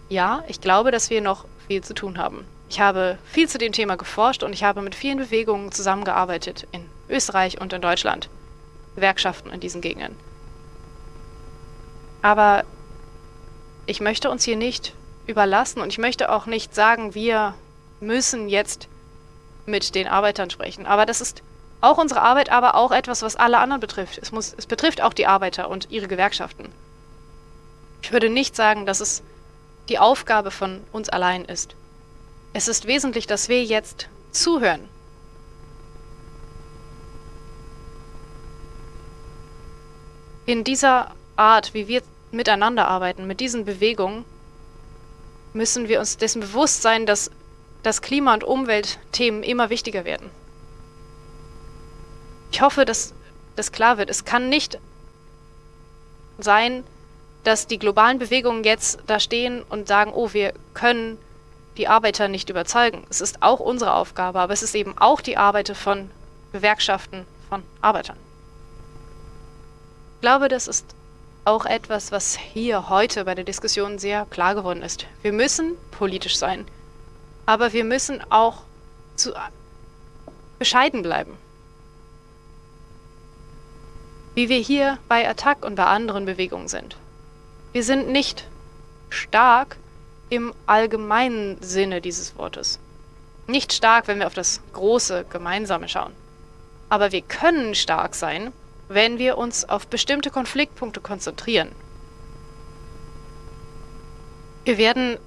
A: ja, ich glaube, dass wir noch viel zu tun haben. Ich habe viel zu dem Thema geforscht und ich habe mit vielen Bewegungen zusammengearbeitet in Österreich und in Deutschland. Gewerkschaften in diesen Gegenden. Aber ich möchte uns hier nicht überlassen und ich möchte auch nicht sagen, wir müssen jetzt mit den Arbeitern sprechen. Aber das ist auch unsere Arbeit, aber auch etwas, was alle anderen betrifft. Es, muss, es betrifft auch die Arbeiter und ihre Gewerkschaften. Ich würde nicht sagen, dass es die Aufgabe von uns allein ist. Es ist wesentlich, dass wir jetzt zuhören. In dieser Art, wie wir miteinander arbeiten, mit diesen Bewegungen, müssen wir uns dessen bewusst sein, dass das Klima- und Umweltthemen immer wichtiger werden. Ich hoffe, dass das klar wird. Es kann nicht sein, dass die globalen Bewegungen jetzt da stehen und sagen, oh, wir können die Arbeiter nicht überzeugen. Es ist auch unsere Aufgabe, aber es ist eben auch die Arbeit von Gewerkschaften, von Arbeitern. Ich glaube, das ist auch etwas, was hier heute bei der Diskussion sehr klar geworden ist. Wir müssen politisch sein, aber wir müssen auch zu bescheiden bleiben. Wie wir hier bei Attac und bei anderen Bewegungen sind. Wir sind nicht stark im allgemeinen Sinne dieses Wortes. Nicht stark, wenn wir auf das große Gemeinsame schauen. Aber wir können stark sein, wenn wir uns auf bestimmte Konfliktpunkte konzentrieren. Wir werden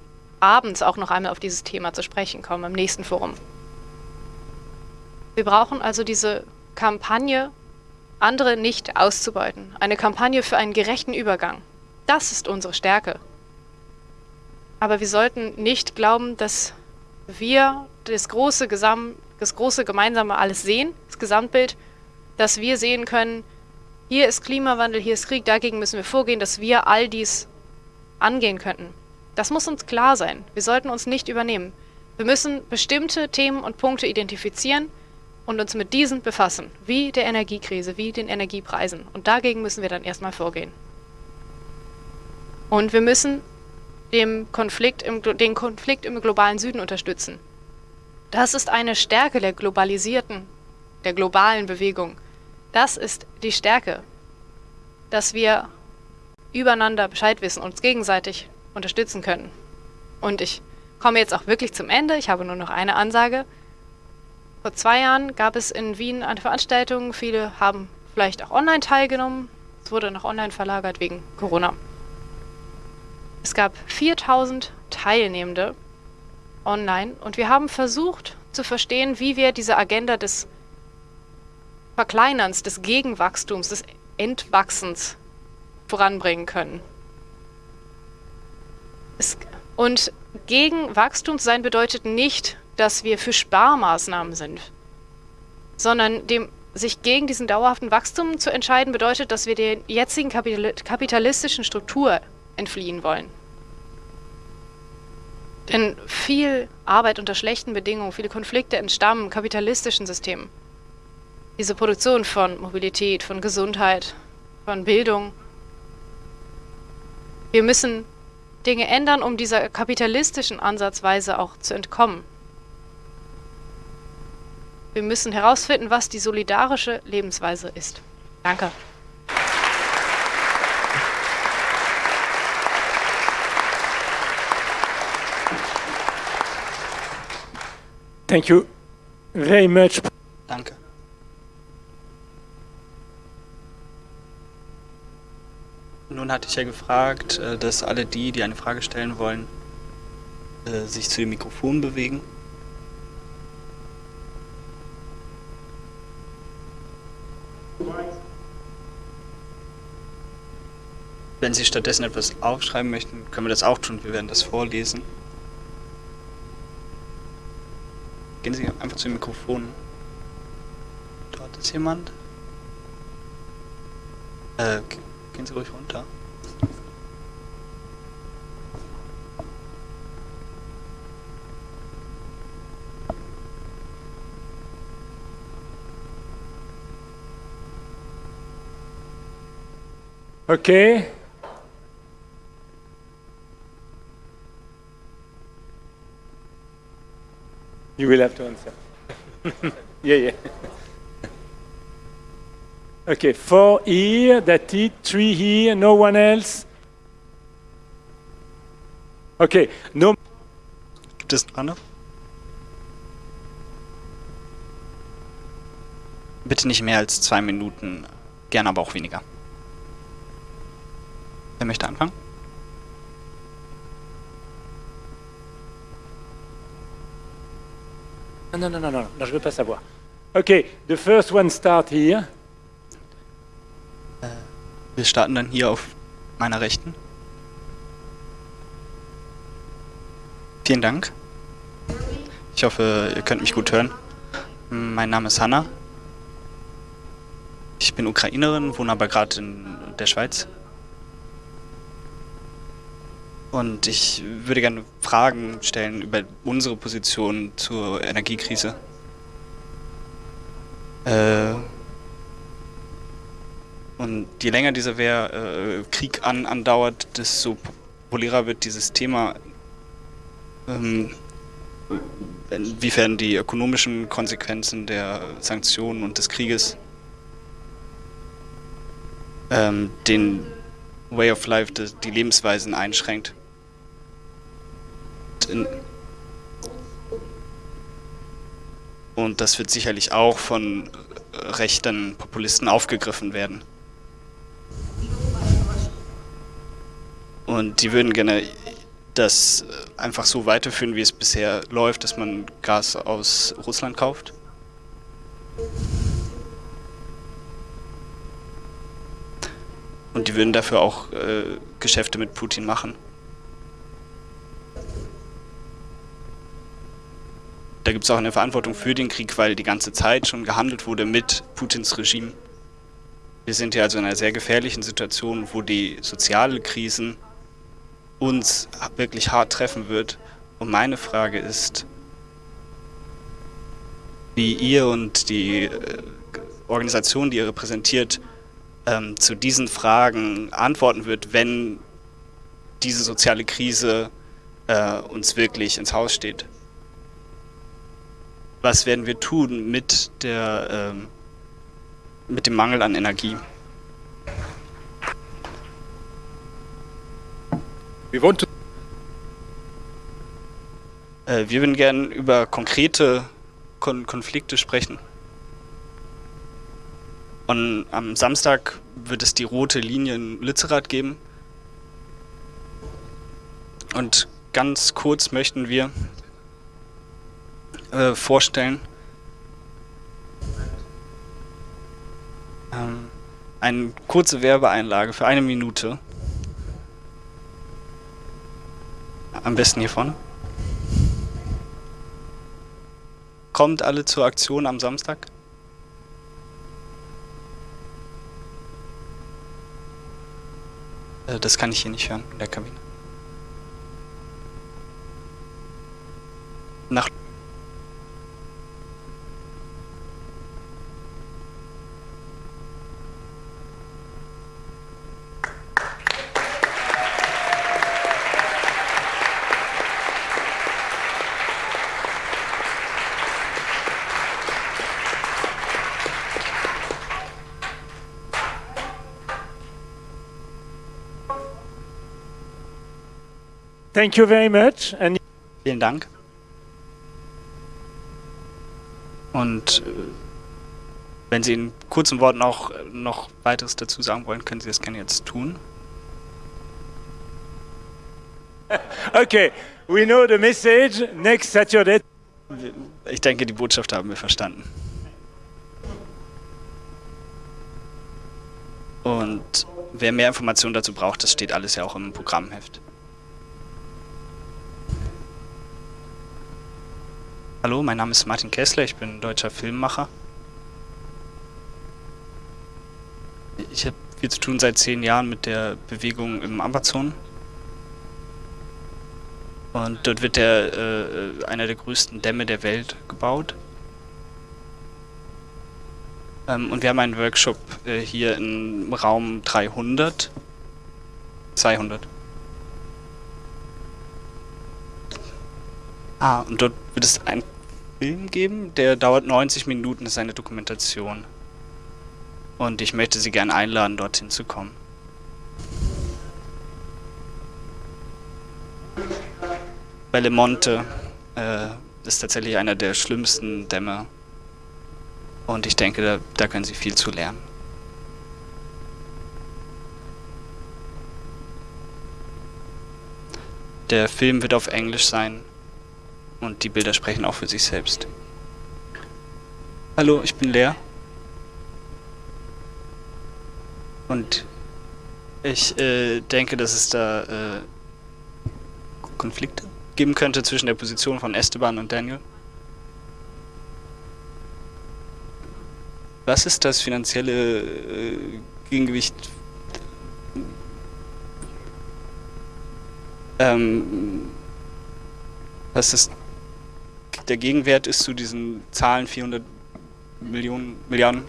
A: abends auch noch einmal auf dieses Thema zu sprechen kommen, im nächsten Forum. Wir brauchen also diese Kampagne, andere nicht auszubeuten. Eine Kampagne für einen gerechten Übergang. Das ist unsere Stärke. Aber wir sollten nicht glauben, dass wir das große, Gesam das große Gemeinsame alles sehen, das Gesamtbild, dass wir sehen können, hier ist Klimawandel, hier ist Krieg, dagegen müssen wir vorgehen, dass wir all dies angehen könnten. Das muss uns klar sein. Wir sollten uns nicht übernehmen. Wir müssen bestimmte Themen und Punkte identifizieren und uns mit diesen befassen, wie der Energiekrise, wie den Energiepreisen. Und dagegen müssen wir dann erstmal vorgehen. Und wir müssen dem Konflikt im, den Konflikt im globalen Süden unterstützen. Das ist eine Stärke der globalisierten, der globalen Bewegung. Das ist die Stärke, dass wir übereinander Bescheid wissen, und uns gegenseitig unterstützen können. Und ich komme jetzt auch wirklich zum Ende. Ich habe nur noch eine Ansage. Vor zwei Jahren gab es in Wien eine Veranstaltung. Viele haben vielleicht auch online teilgenommen. Es wurde nach online verlagert wegen Corona. Es gab 4000 Teilnehmende online und wir haben versucht zu verstehen, wie wir diese Agenda des Verkleinerns, des Gegenwachstums, des Entwachsens voranbringen können. Es, und gegen Wachstum sein bedeutet nicht, dass wir für Sparmaßnahmen sind, sondern dem, sich gegen diesen dauerhaften Wachstum zu entscheiden, bedeutet, dass wir der jetzigen kapitalistischen Struktur entfliehen wollen. Denn viel Arbeit unter schlechten Bedingungen, viele Konflikte entstammen kapitalistischen Systemen diese Produktion von Mobilität, von Gesundheit, von Bildung. Wir müssen Dinge ändern, um dieser kapitalistischen Ansatzweise auch zu entkommen. Wir müssen herausfinden, was die solidarische Lebensweise ist. Danke.
C: Thank you very much.
F: Danke. Nun hatte ich ja gefragt, äh, dass alle die, die eine Frage stellen wollen, äh, sich zu dem Mikrofon bewegen. Wenn Sie stattdessen etwas aufschreiben möchten, können wir das auch tun. Wir werden das vorlesen. Gehen Sie einfach zu dem Mikrofon. Dort ist jemand. Äh, Gehen Sie ruhig runter.
C: Okay. You will have to answer. yeah, yeah. Okay, four here, that's it. Three here, no one else. Okay, no.
F: Gibt es noch andere? Bitte nicht mehr als zwei Minuten, gerne aber auch weniger. Wer möchte anfangen?
C: Non, non, non, non, non, je veux pas savoir. Okay, the first one start here.
F: Wir starten dann hier auf meiner Rechten. Vielen Dank. Ich hoffe, ihr könnt mich gut hören. Mein Name ist Hanna. Ich bin Ukrainerin, wohne aber gerade in der Schweiz. Und ich würde gerne Fragen stellen über unsere Position zur Energiekrise. Äh, Und je länger dieser Wehr, äh, Krieg an, andauert, desto populärer wird dieses Thema, ähm, inwiefern die ökonomischen Konsequenzen der Sanktionen und des Krieges ähm, den Way of Life, die Lebensweisen einschränkt. Und das wird sicherlich auch von rechten Populisten aufgegriffen werden. Und die würden gerne das einfach so weiterführen, wie es bisher läuft, dass man Gas aus Russland kauft. Und die würden dafür auch äh, Geschäfte mit Putin machen. Da gibt es auch eine Verantwortung für den Krieg, weil die ganze Zeit schon gehandelt wurde mit Putins Regime. Wir sind hier also in einer sehr gefährlichen Situation, wo die soziale Krisen uns wirklich hart treffen wird. Und meine Frage ist, wie ihr und die äh, Organisation, die ihr repräsentiert, ähm, zu diesen Fragen antworten wird, wenn diese soziale Krise äh, uns wirklich ins Haus steht. Was werden wir tun mit, der, ähm, mit dem Mangel an Energie?
C: We want to
F: äh, wir würden gerne über konkrete Kon Konflikte sprechen. Und am Samstag wird es die rote Linie in Lützerath geben. Und ganz kurz möchten wir äh, vorstellen ähm, eine kurze Werbeeinlage für eine Minute. Am besten hiervon. Kommt alle zur Aktion am Samstag? Äh, das kann ich hier nicht hören in der Kabine. Nach
C: Thank you very much. And
F: Vielen Dank. Und äh, wenn Sie in kurzen Worten auch äh, noch weiteres dazu sagen wollen, können Sie das gerne jetzt tun.
C: okay, we know the message. Next Saturday.
F: Ich denke, die Botschaft haben wir verstanden. Und wer mehr Informationen dazu braucht, das steht alles ja auch im Programmheft. Hallo, mein Name ist Martin Kessler, ich bin deutscher Filmemacher. Ich habe viel zu tun seit zehn Jahren mit der Bewegung im Amazon. Und dort wird der, äh, einer der größten Dämme der Welt gebaut. Ähm, und wir haben einen Workshop äh, hier im Raum 300. 200. Ah, und dort wird es einen Film geben, der dauert 90 Minuten, ist eine Dokumentation. Und ich möchte Sie gerne einladen, dorthin zu kommen. Bellemonte äh, ist tatsächlich einer der schlimmsten Dämme. Und ich denke, da, da können Sie viel zu lernen. Der Film wird auf Englisch sein und die Bilder sprechen auch für sich selbst. Hallo, ich bin Lea. Und ich äh, denke, dass es da äh, Konflikte geben könnte zwischen der Position von Esteban und Daniel. Was ist das finanzielle äh, Gegengewicht? Ähm, was ist der Gegenwert ist zu diesen Zahlen 400 Millionen, Milliarden.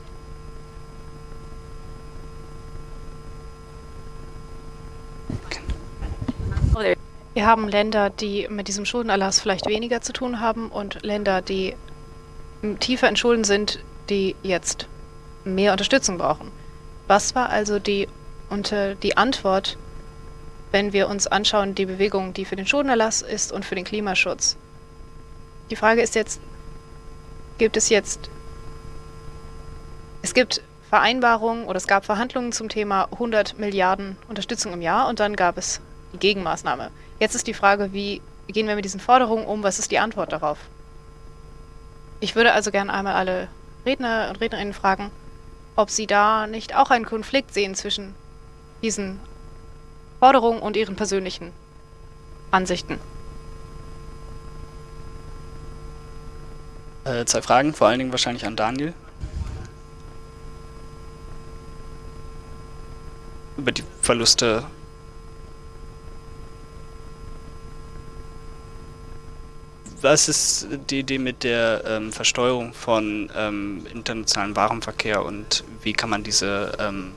A: Wir haben Länder, die mit diesem Schuldenerlass vielleicht weniger zu tun haben und Länder, die tiefer in Schulden sind, die jetzt mehr Unterstützung brauchen. Was war also die, unter, die Antwort, wenn wir uns anschauen, die Bewegung, die für den Schuldenerlass ist und für den Klimaschutz? Die Frage ist jetzt, gibt es jetzt, es gibt Vereinbarungen oder es gab Verhandlungen zum Thema 100 Milliarden Unterstützung im Jahr und dann gab es die Gegenmaßnahme. Jetzt ist die Frage, wie gehen wir mit diesen Forderungen um? Was ist die Antwort darauf? Ich würde also gerne einmal alle Redner und Rednerinnen fragen, ob sie da nicht auch einen Konflikt sehen zwischen diesen Forderungen und ihren persönlichen Ansichten.
F: Äh, zwei Fragen, vor allen Dingen wahrscheinlich an Daniel. Über die Verluste was ist die Idee mit der ähm, Versteuerung von ähm, internationalen Warenverkehr und wie kann man diese ähm,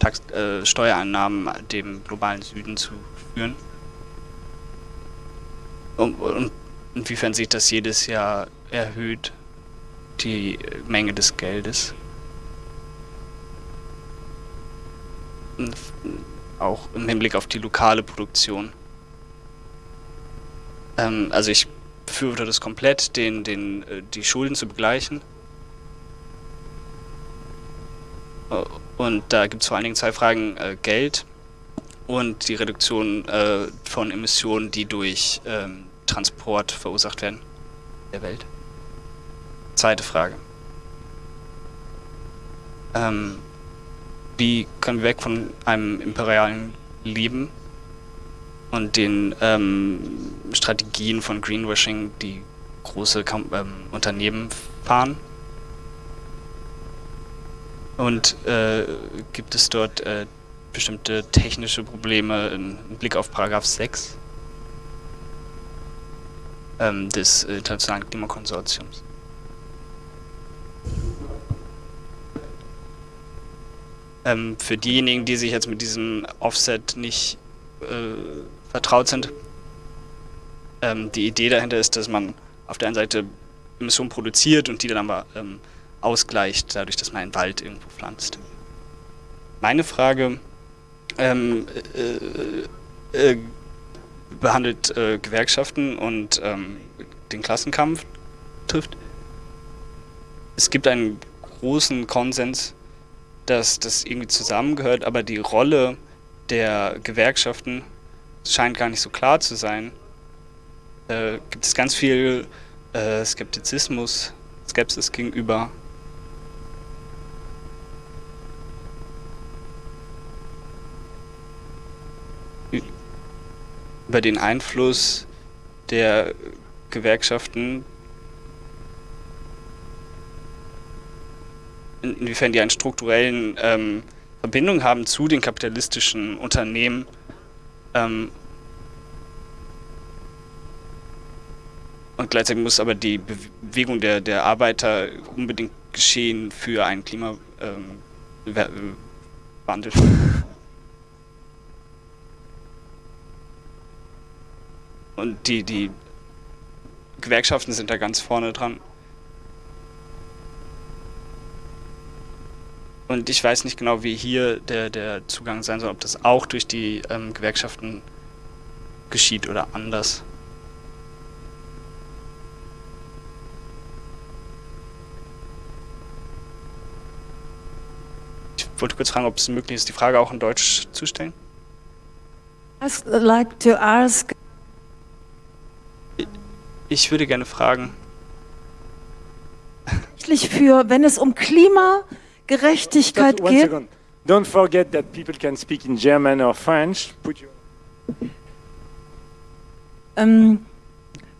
F: Tax äh, Steuereinnahmen dem globalen Süden zuführen? Und, und inwiefern sich das jedes Jahr erhöht, die Menge des Geldes? Auch im Hinblick auf die lokale Produktion. Ähm, also ich befürworte das komplett, den, den, äh, die Schulden zu begleichen. Äh, und da gibt es vor allen Dingen zwei Fragen, äh, Geld und die Reduktion äh, von Emissionen, die durch ähm, Transport verursacht werden der Welt. Zweite Frage. Ähm, wie können wir weg von einem imperialen Leben und den ähm, Strategien von Greenwashing, die große ähm, Unternehmen fahren. Und äh, gibt es dort äh, bestimmte technische Probleme im Blick auf Paragraph 6 ähm, des Internationalen Klimakonsortiums? Ähm, für diejenigen, die sich jetzt mit diesem Offset nicht äh, vertraut sind. Ähm, die Idee dahinter ist, dass man auf der einen Seite Emissionen produziert und die dann aber ähm, ausgleicht, dadurch, dass man einen Wald irgendwo pflanzt. Meine Frage ähm, äh, äh, behandelt äh, Gewerkschaften und ähm, den Klassenkampf trifft. Es gibt einen großen Konsens, dass das irgendwie zusammengehört, aber die Rolle der Gewerkschaften scheint gar nicht so klar zu sein. Äh, gibt es ganz viel äh, Skeptizismus, Skepsis gegenüber. Über den Einfluss der Gewerkschaften, inwiefern die einen strukturellen ähm, Verbindung haben zu den kapitalistischen Unternehmen ähm, und gleichzeitig muss aber die Bewegung der, der Arbeiter unbedingt geschehen für einen Klimawandel. Ähm, und die, die Gewerkschaften sind da ganz vorne dran. Und ich weiß nicht genau, wie hier der, der Zugang sein soll, ob das auch durch die ähm, Gewerkschaften geschieht oder anders. Ich wollte kurz fragen, ob es möglich ist, die Frage auch in Deutsch zu stellen.
G: I'd like to ask
F: ich würde gerne fragen.
G: Für, wenn es um Klima Gerechtigkeit
C: Just
G: geht.
C: Second. Don't forget that people can speak in German or French. Put your
G: Ähm,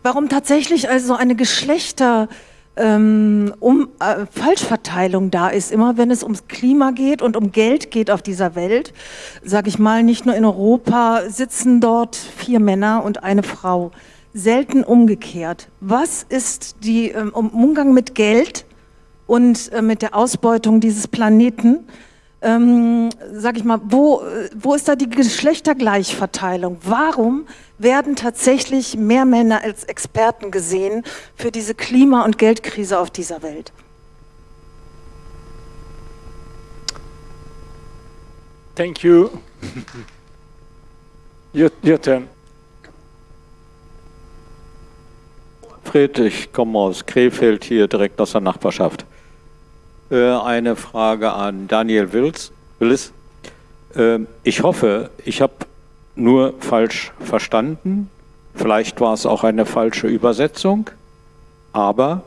G: warum tatsächlich also eine Geschlechter ähm, um, äh, Falschverteilung da ist, immer wenn es ums Klima geht und um Geld geht auf dieser Welt, sage ich mal, nicht nur in Europa sitzen dort vier Männer und eine Frau, selten umgekehrt. Was ist die ähm, Umgang mit Geld und äh, mit der Ausbeutung dieses Planeten. ähm, sag ich mal, wo, wo ist da die Geschlechtergleichverteilung? Warum werden tatsächlich mehr Männer als Experten gesehen für diese Klima- und Geldkrise auf dieser Welt?
C: Thank you. your, your turn.
H: Fred, ich komme aus Krefeld hier direkt aus der Nachbarschaft. Äh, eine Frage an Daniel Wills. Willis. Äh, ich hoffe, ich habe nur falsch verstanden. Vielleicht war es auch eine falsche Übersetzung. Aber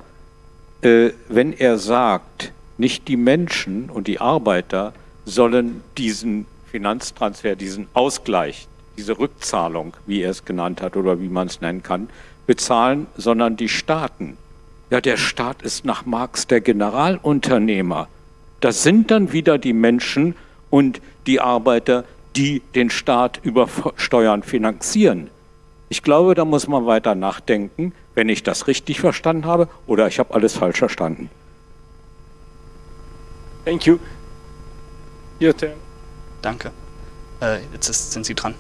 H: äh, wenn er sagt, nicht die Menschen und die Arbeiter sollen diesen Finanztransfer, diesen Ausgleich, diese Rückzahlung, wie er es genannt hat oder wie man es nennen kann, bezahlen, sondern die Staaten. Ja, der Staat ist nach Marx der Generalunternehmer. Das sind dann wieder die Menschen und die Arbeiter, die den Staat über Steuern finanzieren. Ich glaube, da muss man weiter nachdenken, wenn ich das richtig verstanden habe oder ich habe alles falsch verstanden.
C: Thank you. Your turn.
F: Danke. Äh, jetzt ist, sind Sie dran.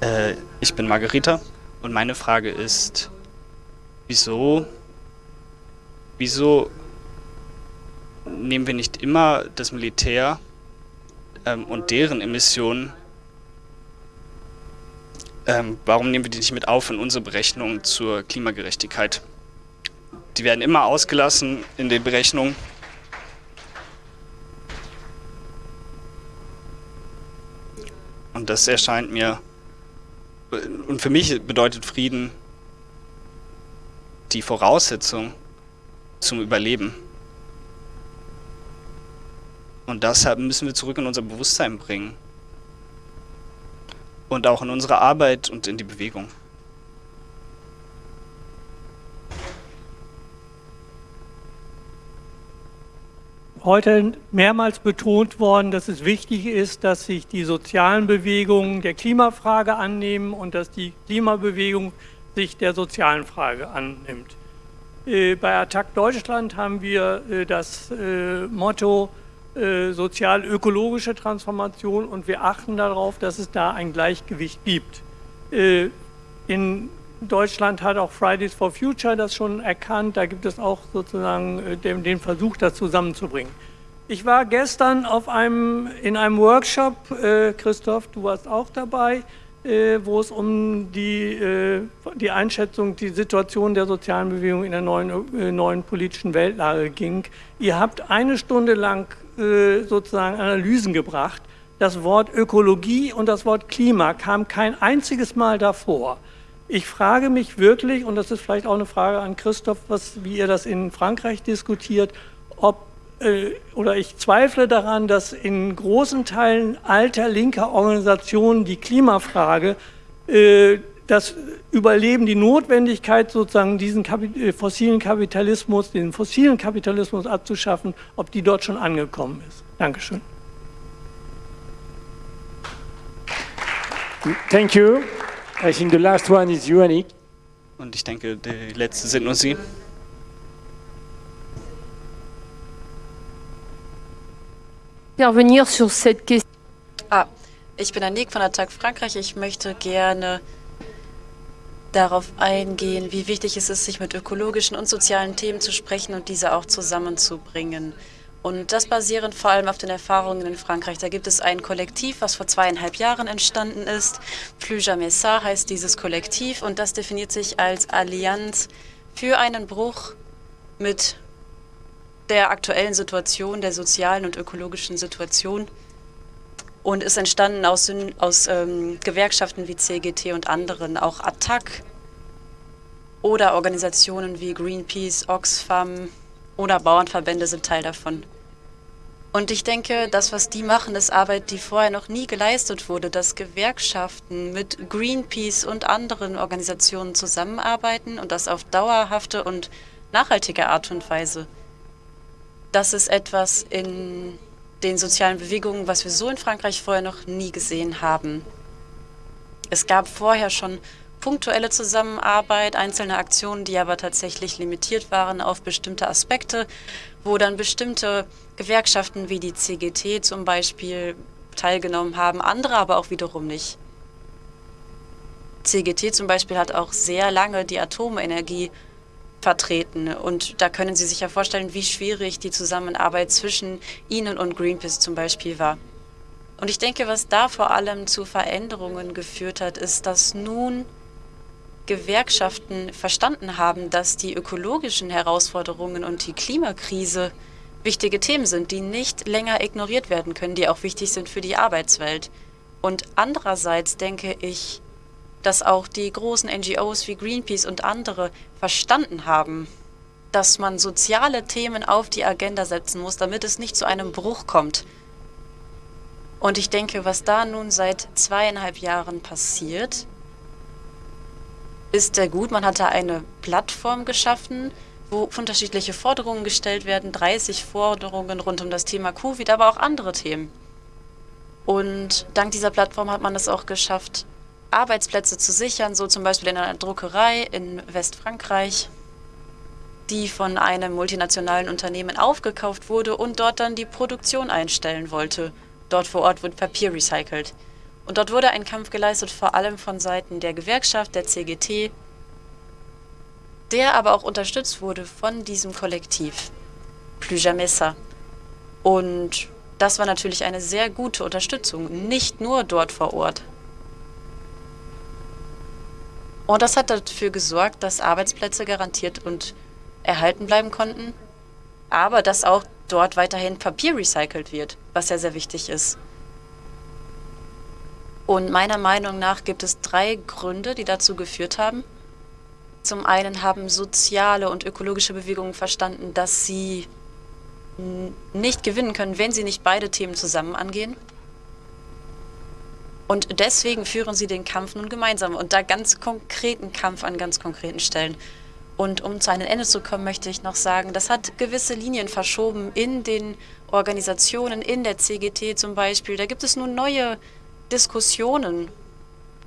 F: Äh, ich bin Margarita und meine Frage ist, wieso, wieso nehmen wir nicht immer das Militär ähm, und deren Emissionen, ähm, warum nehmen wir die nicht mit auf in unsere Berechnungen zur Klimagerechtigkeit? Die werden immer ausgelassen in den Berechnungen. Und das erscheint mir, und für mich bedeutet Frieden die Voraussetzung zum Überleben. Und deshalb müssen wir zurück in unser Bewusstsein bringen. Und auch in unsere Arbeit und in die Bewegung.
I: Heute mehrmals betont worden, dass es wichtig ist, dass sich die sozialen Bewegungen der Klimafrage annehmen und dass die Klimabewegung sich der sozialen Frage annimmt. Äh, bei Attac Deutschland haben wir äh, das äh, Motto sozial-ökologische Transformation und wir achten darauf, dass es da ein Gleichgewicht gibt. In Deutschland hat auch Fridays for Future das schon erkannt, da gibt es auch sozusagen den, den Versuch, das zusammenzubringen. Ich war gestern auf einem, in einem Workshop, Christoph, du warst auch dabei, äh, wo es um die, äh, die Einschätzung, die Situation der sozialen Bewegung in der neuen, äh, neuen politischen Weltlage ging. Ihr habt eine Stunde lang sozusagen Analysen gebracht. Das Wort Ökologie und das Wort Klima kam kein einziges Mal davor. Ich frage mich wirklich, und das ist vielleicht auch eine Frage an Christoph, was, wie ihr das in Frankreich diskutiert, ob äh, oder ich zweifle daran, dass in großen Teilen alter linker Organisationen die Klimafrage, äh, das Überleben, die Notwendigkeit sozusagen diesen äh, fossilen Kapitalismus, den fossilen Kapitalismus abzuschaffen, ob die dort schon angekommen ist. Dankeschön.
C: Thank you. I think the last one is you, Annick.
F: Und ich denke, die letzte sind nur Sie.
J: intervenir sur cette question.
K: Ah, ich bin Anik von Attac Frankreich. Ich möchte gerne darauf eingehen, wie wichtig es ist, sich mit ökologischen und sozialen Themen zu sprechen und diese auch zusammenzubringen. Und das basierend vor allem auf den Erfahrungen in Frankreich. Da gibt es ein Kollektiv, was vor zweieinhalb Jahren entstanden ist. Plus jamais ça heißt dieses Kollektiv und das definiert sich als Allianz für einen Bruch mit der aktuellen Situation, der sozialen und ökologischen Situation und ist entstanden aus, aus ähm, Gewerkschaften wie CGT und anderen, auch Attac oder Organisationen wie Greenpeace, Oxfam oder Bauernverbände sind Teil davon. Und ich denke, das, was die machen, ist Arbeit, die vorher noch nie geleistet wurde, dass Gewerkschaften mit Greenpeace und anderen Organisationen zusammenarbeiten und das auf dauerhafte und nachhaltige Art und Weise das ist etwas in den sozialen Bewegungen, was wir so in Frankreich vorher noch nie gesehen haben. Es gab vorher schon punktuelle Zusammenarbeit, einzelne Aktionen, die aber tatsächlich limitiert waren auf bestimmte Aspekte, wo dann bestimmte Gewerkschaften wie die CGT zum Beispiel teilgenommen haben, andere aber auch wiederum nicht. CGT zum Beispiel hat auch sehr lange die Atomenergie vertreten. Und da können Sie sich ja vorstellen, wie schwierig die Zusammenarbeit zwischen Ihnen und Greenpeace zum Beispiel war. Und ich denke, was da vor allem zu Veränderungen geführt hat, ist, dass nun Gewerkschaften verstanden haben, dass die ökologischen Herausforderungen und die Klimakrise wichtige Themen sind, die nicht länger ignoriert werden können, die auch wichtig sind für die Arbeitswelt. Und andererseits denke ich, dass auch die großen NGOs wie Greenpeace und andere verstanden haben, dass man soziale Themen auf die Agenda setzen muss, damit es nicht zu einem Bruch kommt. Und ich denke, was da nun seit zweieinhalb Jahren passiert, ist sehr gut. Man hatte eine Plattform geschaffen, wo unterschiedliche Forderungen gestellt werden, 30 Forderungen rund um das Thema Covid, aber auch andere Themen. Und dank dieser Plattform hat man es auch geschafft, Arbeitsplätze zu sichern, so zum Beispiel in einer Druckerei in Westfrankreich, die von einem multinationalen Unternehmen aufgekauft wurde und dort dann die Produktion einstellen wollte. Dort vor Ort wird Papier recycelt. Und dort wurde ein Kampf geleistet, vor allem von Seiten der Gewerkschaft, der CGT, der aber auch unterstützt wurde von diesem Kollektiv, Ça. Und das war natürlich eine sehr gute Unterstützung, nicht nur dort vor Ort. Und das hat dafür gesorgt, dass Arbeitsplätze garantiert und erhalten bleiben konnten, aber dass auch dort weiterhin Papier recycelt wird, was ja sehr wichtig ist. Und meiner Meinung nach gibt es drei Gründe, die dazu geführt haben. Zum einen haben soziale und ökologische Bewegungen verstanden, dass sie nicht gewinnen können, wenn sie nicht beide Themen zusammen angehen. Und deswegen führen sie den Kampf nun gemeinsam und da ganz konkreten Kampf an ganz konkreten Stellen. Und um zu einem Ende zu kommen, möchte ich noch sagen, das hat gewisse Linien verschoben in den Organisationen, in der CGT zum Beispiel. Da gibt es nun neue Diskussionen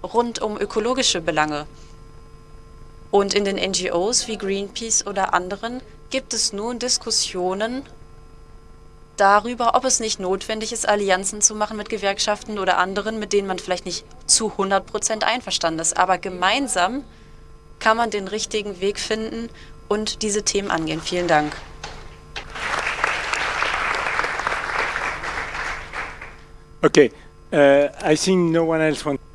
K: rund um ökologische Belange. Und in den NGOs wie Greenpeace oder anderen gibt es nun Diskussionen darüber, ob es nicht notwendig ist, Allianzen zu machen mit Gewerkschaften oder anderen, mit denen man vielleicht nicht zu 100 Prozent einverstanden ist. Aber gemeinsam kann man den richtigen Weg finden und diese Themen angehen. Vielen Dank.
C: Okay, uh, I think no one else wants.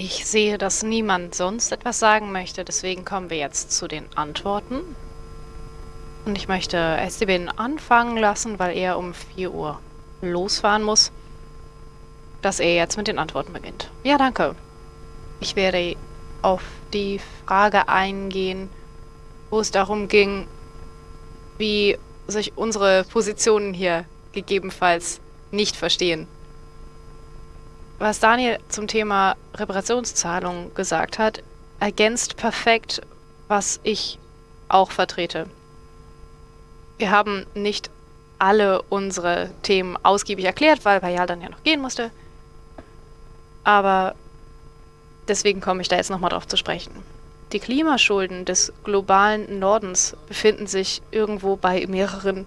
A: Ich sehe, dass niemand sonst etwas sagen möchte, deswegen kommen wir jetzt zu den Antworten. Und ich möchte Esteban anfangen lassen, weil er um 4 Uhr losfahren muss, dass er jetzt mit den Antworten beginnt. Ja, danke. Ich werde auf die Frage eingehen, wo es darum ging, wie sich unsere Positionen hier gegebenenfalls nicht verstehen. Was Daniel zum Thema Reparationszahlung gesagt hat, ergänzt perfekt, was ich auch vertrete. Wir haben nicht alle unsere Themen ausgiebig erklärt, weil Payal dann ja noch gehen musste. Aber deswegen komme ich da jetzt nochmal drauf zu sprechen. Die Klimaschulden des globalen Nordens befinden sich irgendwo bei mehreren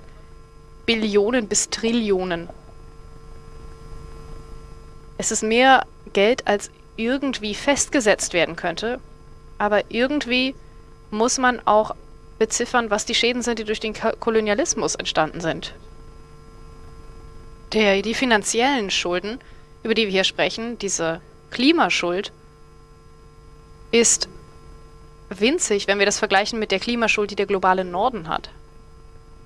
A: Billionen bis Trillionen. Es ist mehr Geld, als irgendwie festgesetzt werden könnte, aber irgendwie muss man auch beziffern, was die Schäden sind, die durch den Kolonialismus entstanden sind. Der, die finanziellen Schulden, über die wir hier sprechen, diese Klimaschuld, ist winzig, wenn wir das vergleichen mit der Klimaschuld, die der globale Norden hat.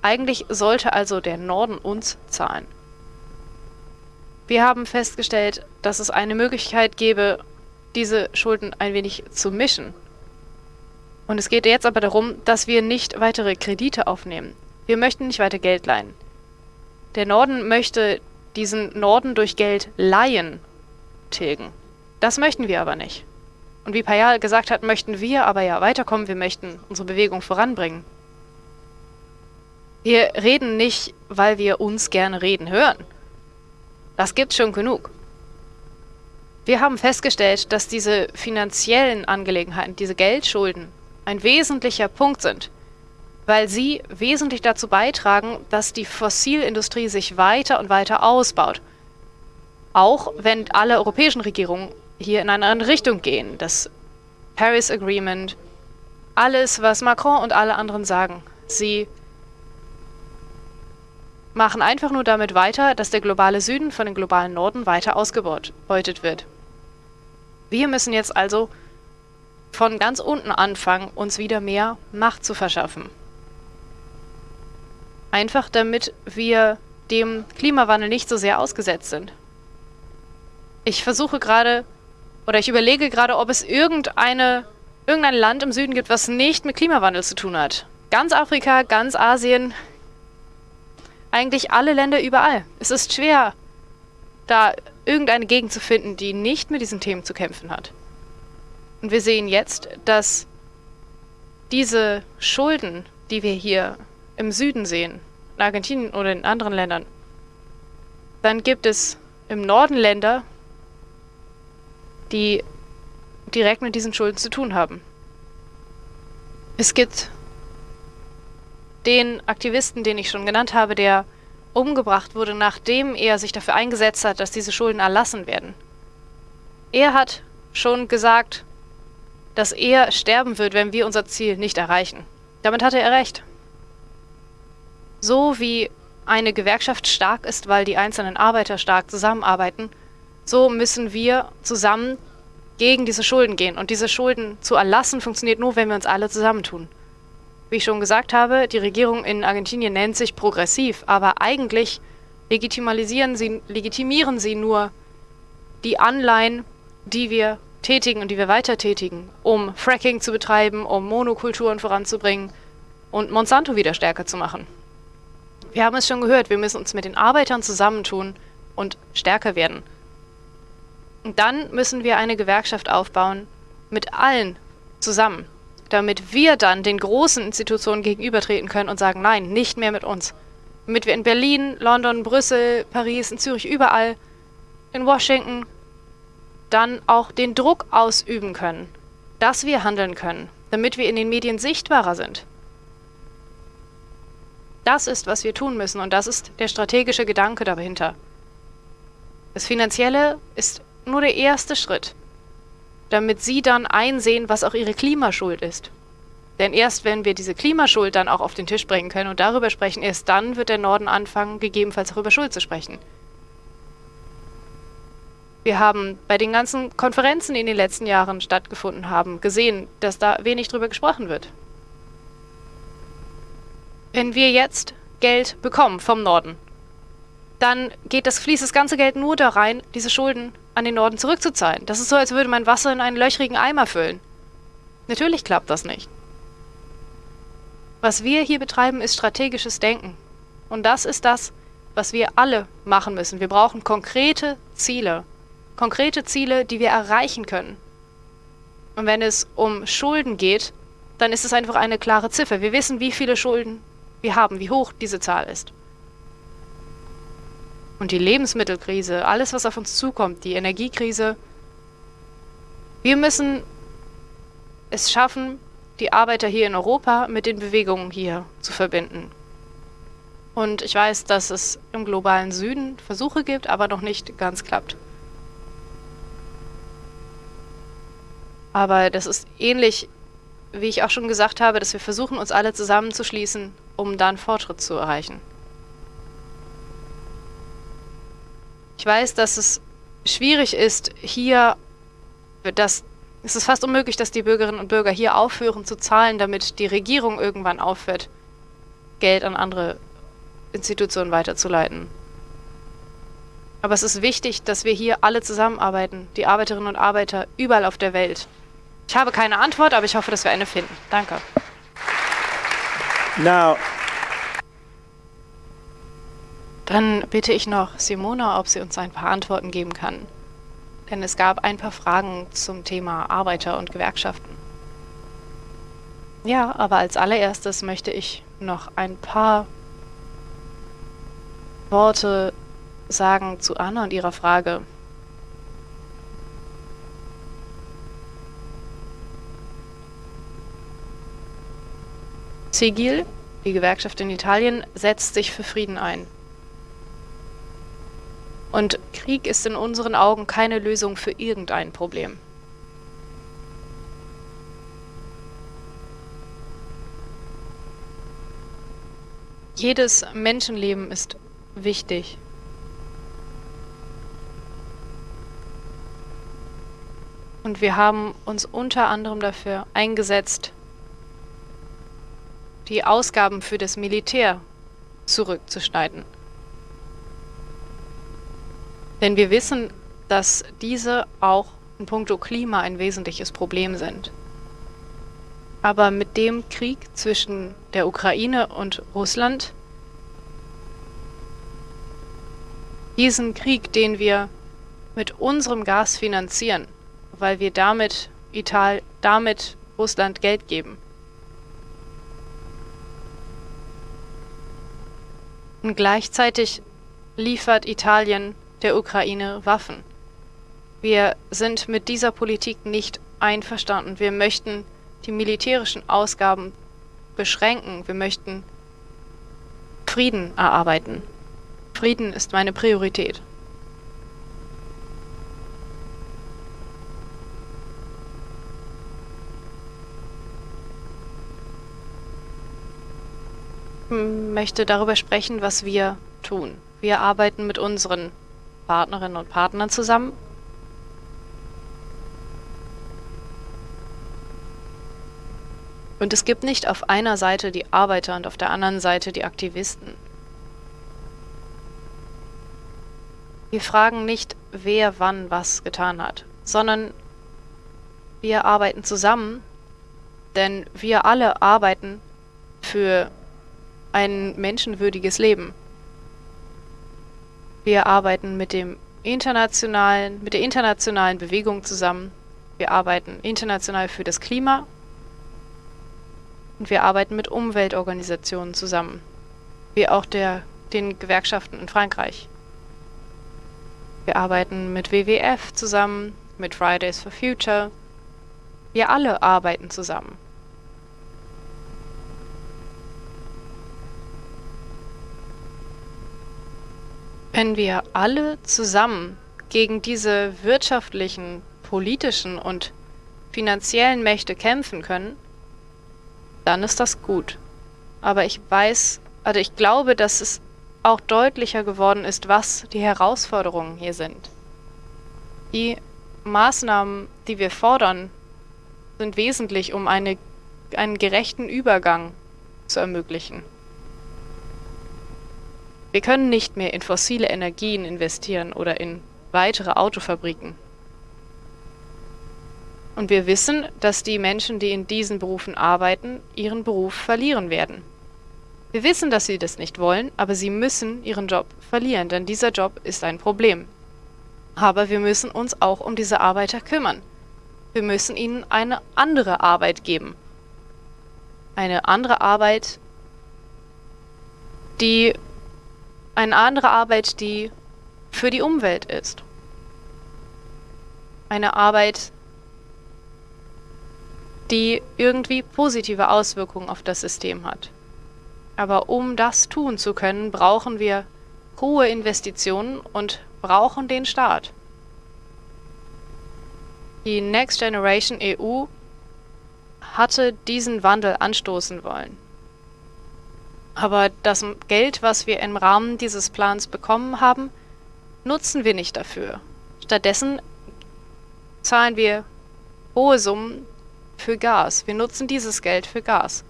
A: Eigentlich sollte also der Norden uns zahlen. Wir haben festgestellt, dass es eine Möglichkeit gäbe, diese Schulden ein wenig zu mischen. Und es geht jetzt aber darum, dass wir nicht weitere Kredite aufnehmen. Wir möchten nicht weiter Geld leihen. Der Norden möchte diesen Norden durch Geld leihen tilgen. Das möchten wir aber nicht. Und wie Payal gesagt hat, möchten wir aber ja weiterkommen, wir möchten unsere Bewegung voranbringen. Wir reden nicht, weil wir uns gerne reden hören. Das gibt's schon genug. Wir haben festgestellt, dass diese finanziellen Angelegenheiten, diese Geldschulden, ein wesentlicher Punkt sind, weil sie wesentlich dazu beitragen, dass die Fossilindustrie sich weiter und weiter ausbaut. Auch wenn alle europäischen Regierungen hier in eine andere Richtung gehen. Das Paris Agreement, alles, was Macron und alle anderen sagen. Sie machen einfach nur damit weiter, dass der globale Süden von dem globalen Norden weiter ausgebeutet wird. Wir müssen jetzt also von ganz unten anfangen, uns wieder mehr Macht zu verschaffen. Einfach damit wir dem Klimawandel nicht so sehr ausgesetzt sind. Ich versuche gerade, oder ich überlege gerade, ob es irgendeine, irgendein Land im Süden gibt, was nicht mit Klimawandel zu tun hat. Ganz Afrika, ganz Asien, eigentlich alle Länder überall. Es ist schwer, da irgendeine Gegend zu finden, die nicht mit diesen Themen zu kämpfen hat. Und wir sehen jetzt, dass diese Schulden, die wir hier im Süden sehen, in Argentinien oder in anderen Ländern, dann gibt es im Norden Länder, die direkt mit diesen Schulden zu tun haben. Es gibt den Aktivisten, den ich schon genannt habe, der umgebracht wurde, nachdem er sich dafür eingesetzt hat, dass diese Schulden erlassen werden. Er hat schon gesagt, dass er sterben wird, wenn wir unser Ziel nicht erreichen. Damit hatte er recht. So wie eine Gewerkschaft stark ist, weil die einzelnen Arbeiter stark zusammenarbeiten, so müssen wir zusammen gegen diese Schulden gehen. Und diese Schulden zu erlassen funktioniert nur, wenn wir uns alle zusammentun. Wie ich schon gesagt habe, die Regierung in Argentinien nennt sich progressiv, aber eigentlich legitimisieren sie, legitimieren sie nur die Anleihen, die wir tätigen und die wir weiter tätigen, um Fracking zu betreiben, um Monokulturen voranzubringen und Monsanto wieder stärker zu machen. Wir haben es schon gehört, wir müssen uns mit den Arbeitern zusammentun und stärker werden. Und dann müssen wir eine Gewerkschaft aufbauen mit allen zusammen damit wir dann den großen Institutionen gegenübertreten können und sagen, nein, nicht mehr mit uns. Damit wir in Berlin, London, Brüssel, Paris, in Zürich, überall, in Washington, dann auch den Druck ausüben können, dass wir handeln können, damit wir in den Medien sichtbarer sind. Das ist, was wir tun müssen und das ist der strategische Gedanke dahinter. Das Finanzielle ist nur der erste Schritt damit sie dann einsehen, was auch ihre Klimaschuld ist. Denn erst wenn wir diese Klimaschuld dann auch auf den Tisch bringen können und darüber sprechen, erst dann wird der Norden anfangen, gegebenenfalls auch über Schuld zu sprechen. Wir haben bei den ganzen Konferenzen, die in den letzten Jahren stattgefunden haben, gesehen, dass da wenig drüber gesprochen wird. Wenn wir jetzt Geld bekommen vom Norden, dann geht das, fließt das ganze Geld nur da rein, diese Schulden an den Norden zurückzuzahlen. Das ist so, als würde man Wasser in einen löchrigen Eimer füllen. Natürlich klappt das nicht. Was wir hier betreiben, ist strategisches Denken. Und das ist das, was wir alle machen müssen. Wir brauchen konkrete Ziele. Konkrete Ziele, die wir erreichen können. Und wenn es um Schulden geht, dann ist es einfach eine klare Ziffer. Wir wissen, wie viele Schulden wir haben, wie hoch diese Zahl ist. Und die Lebensmittelkrise, alles, was auf uns zukommt, die Energiekrise. Wir müssen es schaffen, die Arbeiter hier in Europa mit den Bewegungen hier zu verbinden. Und ich weiß, dass es im globalen Süden Versuche gibt, aber noch nicht ganz klappt. Aber das ist ähnlich, wie ich auch schon gesagt habe, dass wir versuchen, uns alle zusammenzuschließen, um dann Fortschritt zu erreichen. Ich weiß, dass es schwierig ist, hier, dass es ist fast unmöglich, dass die Bürgerinnen und Bürger hier aufhören zu zahlen, damit die Regierung irgendwann aufhört, Geld an andere Institutionen weiterzuleiten. Aber es ist wichtig, dass wir hier alle zusammenarbeiten, die Arbeiterinnen und Arbeiter überall auf der Welt. Ich habe keine Antwort, aber ich hoffe, dass wir eine finden. Danke.
C: Now,
A: dann bitte ich noch Simona, ob sie uns ein paar Antworten geben kann. Denn es gab ein paar Fragen zum Thema Arbeiter und Gewerkschaften. Ja, aber als allererstes möchte ich noch ein paar Worte sagen zu Anna und ihrer Frage. Sigil, die Gewerkschaft in Italien, setzt sich für Frieden ein. Und Krieg ist in unseren Augen keine Lösung für irgendein Problem. Jedes Menschenleben ist wichtig. Und wir haben uns unter anderem dafür eingesetzt, die Ausgaben für das Militär zurückzuschneiden. Denn wir wissen, dass diese auch in puncto Klima ein wesentliches Problem sind. Aber mit dem Krieg zwischen der Ukraine und Russland, diesen Krieg, den wir mit unserem Gas finanzieren, weil wir damit Ital damit Russland Geld geben. Und gleichzeitig liefert Italien der Ukraine Waffen. Wir sind mit dieser Politik nicht einverstanden. Wir möchten die militärischen Ausgaben beschränken. Wir möchten Frieden erarbeiten. Frieden ist meine Priorität. möchte darüber sprechen, was wir tun. Wir arbeiten mit unseren Partnerinnen und Partnern zusammen. Und es gibt nicht auf einer Seite die Arbeiter und auf der anderen Seite die Aktivisten. Wir fragen nicht, wer wann was getan hat, sondern wir arbeiten zusammen, denn wir alle arbeiten für ein menschenwürdiges Leben. Wir arbeiten mit dem internationalen, mit der internationalen Bewegung zusammen. Wir arbeiten international für das Klima und wir arbeiten mit Umweltorganisationen zusammen, wie auch der, den Gewerkschaften in Frankreich. Wir arbeiten mit WWF zusammen, mit Fridays for Future. Wir alle arbeiten zusammen. Wenn wir alle zusammen gegen diese wirtschaftlichen, politischen und finanziellen Mächte kämpfen können, dann ist das gut. Aber ich weiß, also ich glaube, dass es auch deutlicher geworden ist, was die Herausforderungen hier sind. Die Maßnahmen, die wir fordern, sind wesentlich, um eine, einen gerechten Übergang zu ermöglichen. Wir können nicht mehr in fossile Energien investieren oder in weitere Autofabriken. Und wir wissen, dass die Menschen, die in diesen Berufen arbeiten, ihren Beruf verlieren werden. Wir wissen, dass sie das nicht wollen, aber sie müssen ihren Job verlieren, denn dieser Job ist ein Problem. Aber wir müssen uns auch um diese Arbeiter kümmern. Wir müssen ihnen eine andere Arbeit geben. Eine andere Arbeit, die eine andere Arbeit, die für die Umwelt ist. Eine Arbeit, die irgendwie positive Auswirkungen auf das System hat. Aber um das tun zu können, brauchen wir hohe Investitionen und brauchen den Staat. Die Next Generation EU hatte diesen Wandel anstoßen wollen. Aber das Geld, was wir im Rahmen dieses Plans bekommen haben, nutzen wir nicht dafür. Stattdessen zahlen wir hohe Summen für Gas. Wir nutzen dieses Geld für Gas.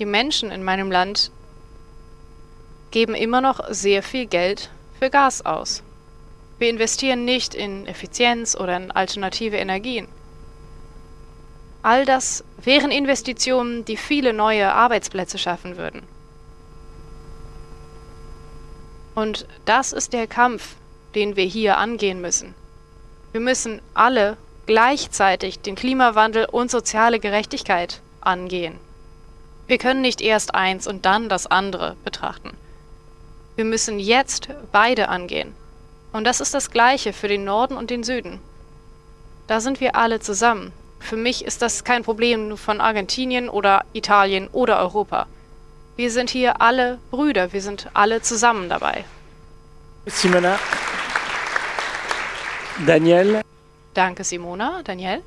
A: Die Menschen in meinem Land geben immer noch sehr viel Geld für Gas aus. Wir investieren nicht in Effizienz oder in alternative Energien. All das wären Investitionen, die viele neue Arbeitsplätze schaffen würden. Und das ist der Kampf, den wir hier angehen müssen. Wir müssen alle gleichzeitig den Klimawandel und soziale Gerechtigkeit angehen. Wir können nicht erst eins und dann das andere betrachten. Wir müssen jetzt beide angehen. Und das ist das Gleiche für den Norden und den Süden. Da sind wir alle zusammen. Für mich ist das kein Problem von Argentinien oder Italien oder Europa. Wir sind hier alle Brüder, wir sind alle zusammen dabei.
C: Simona. Daniel.
A: Danke, Simona. Daniel?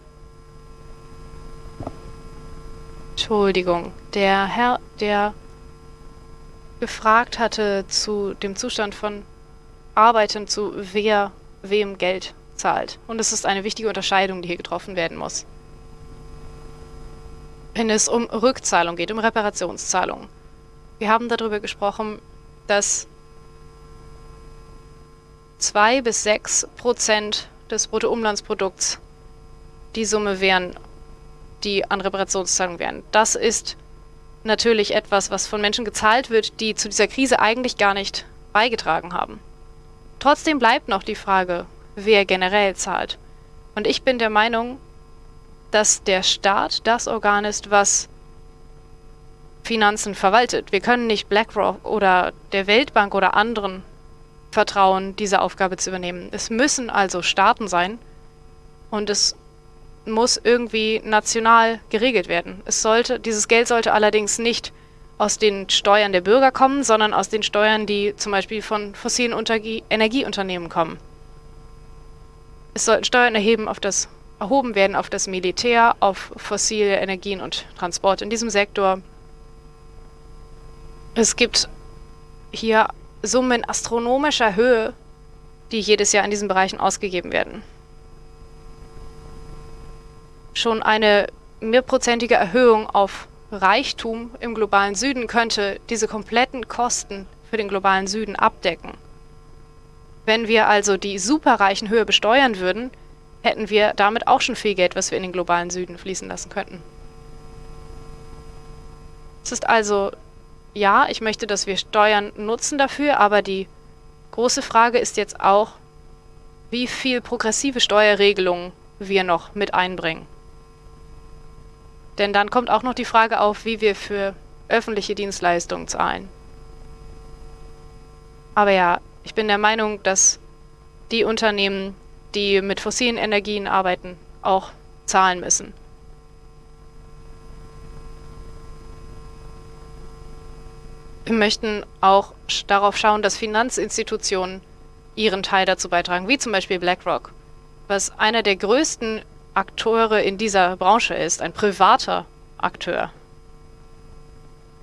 A: Entschuldigung, der Herr, der gefragt hatte zu dem Zustand von Arbeitern, zu wer wem Geld zahlt. Und es ist eine wichtige Unterscheidung, die hier getroffen werden muss. Wenn es um Rückzahlung geht, um Reparationszahlung. Wir haben darüber gesprochen, dass 2 bis 6 Prozent des Bruttoumlandsprodukts die Summe wären, die an Reparationszahlungen wären. Das ist natürlich etwas, was von Menschen gezahlt wird, die zu dieser Krise eigentlich gar nicht beigetragen haben. Trotzdem bleibt noch die Frage, wer generell zahlt. Und ich bin der Meinung, dass der Staat das Organ ist, was Finanzen verwaltet. Wir können nicht BlackRock oder der Weltbank oder anderen vertrauen, diese Aufgabe zu übernehmen. Es müssen also Staaten sein und es muss irgendwie national geregelt werden. Es sollte, dieses Geld sollte allerdings nicht aus den Steuern der Bürger kommen, sondern aus den Steuern, die zum Beispiel von fossilen Untergie Energieunternehmen kommen. Es sollten Steuern erheben auf das, erhoben werden auf das Militär, auf fossile Energien und Transport in diesem Sektor. Es gibt hier Summen astronomischer Höhe, die jedes Jahr in diesen Bereichen ausgegeben werden. Schon eine mehrprozentige Erhöhung auf Reichtum im globalen Süden könnte diese kompletten Kosten für den globalen Süden abdecken. Wenn wir also die Superreichen höher besteuern würden, hätten wir damit auch schon viel Geld, was wir in den globalen Süden fließen lassen könnten. Es ist also ja, ich möchte, dass wir Steuern nutzen dafür, aber die große Frage ist jetzt auch, wie viel progressive Steuerregelungen wir noch mit einbringen. Denn dann kommt auch noch die Frage auf, wie wir für öffentliche Dienstleistungen zahlen. Aber ja, ich bin der Meinung, dass die Unternehmen, die mit fossilen Energien arbeiten, auch zahlen müssen. Wir möchten auch darauf schauen, dass Finanzinstitutionen ihren Teil dazu beitragen, wie zum Beispiel BlackRock, was einer der größten Akteure in dieser Branche ist, ein privater Akteur.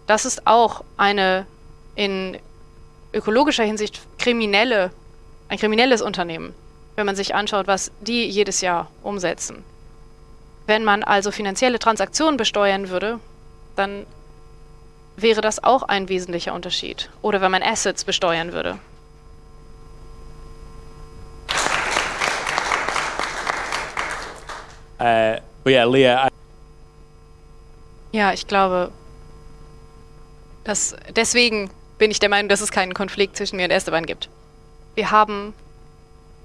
A: Das ist auch eine in ökologischer Hinsicht kriminelle, ein kriminelles Unternehmen, wenn man sich anschaut, was die jedes Jahr umsetzen. Wenn man also finanzielle Transaktionen besteuern würde, dann wäre das auch ein wesentlicher Unterschied. Oder wenn man Assets besteuern würde.
C: Uh, yeah, Leah.
A: Ja, ich glaube, dass deswegen bin ich der Meinung, dass es keinen Konflikt zwischen mir und Esteban gibt. Wir haben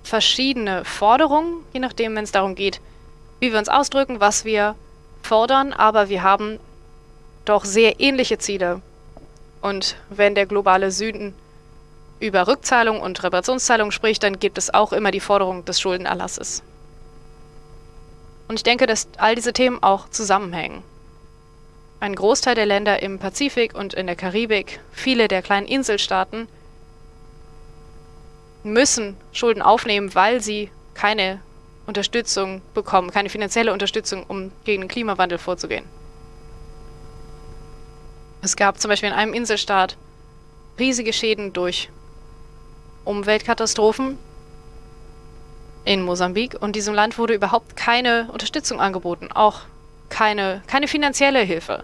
A: verschiedene Forderungen, je nachdem, wenn es darum geht, wie wir uns ausdrücken, was wir fordern, aber wir haben doch sehr ähnliche Ziele. Und wenn der globale Süden über Rückzahlung und Reparationszahlung spricht, dann gibt es auch immer die Forderung des Schuldenerlasses. Und ich denke, dass all diese Themen auch zusammenhängen. Ein Großteil der Länder im Pazifik und in der Karibik, viele der kleinen Inselstaaten, müssen Schulden aufnehmen, weil sie keine Unterstützung bekommen, keine finanzielle Unterstützung, um gegen den Klimawandel vorzugehen. Es gab zum Beispiel in einem Inselstaat riesige Schäden durch Umweltkatastrophen in Mosambik und diesem Land wurde überhaupt keine Unterstützung angeboten, auch keine, keine finanzielle Hilfe.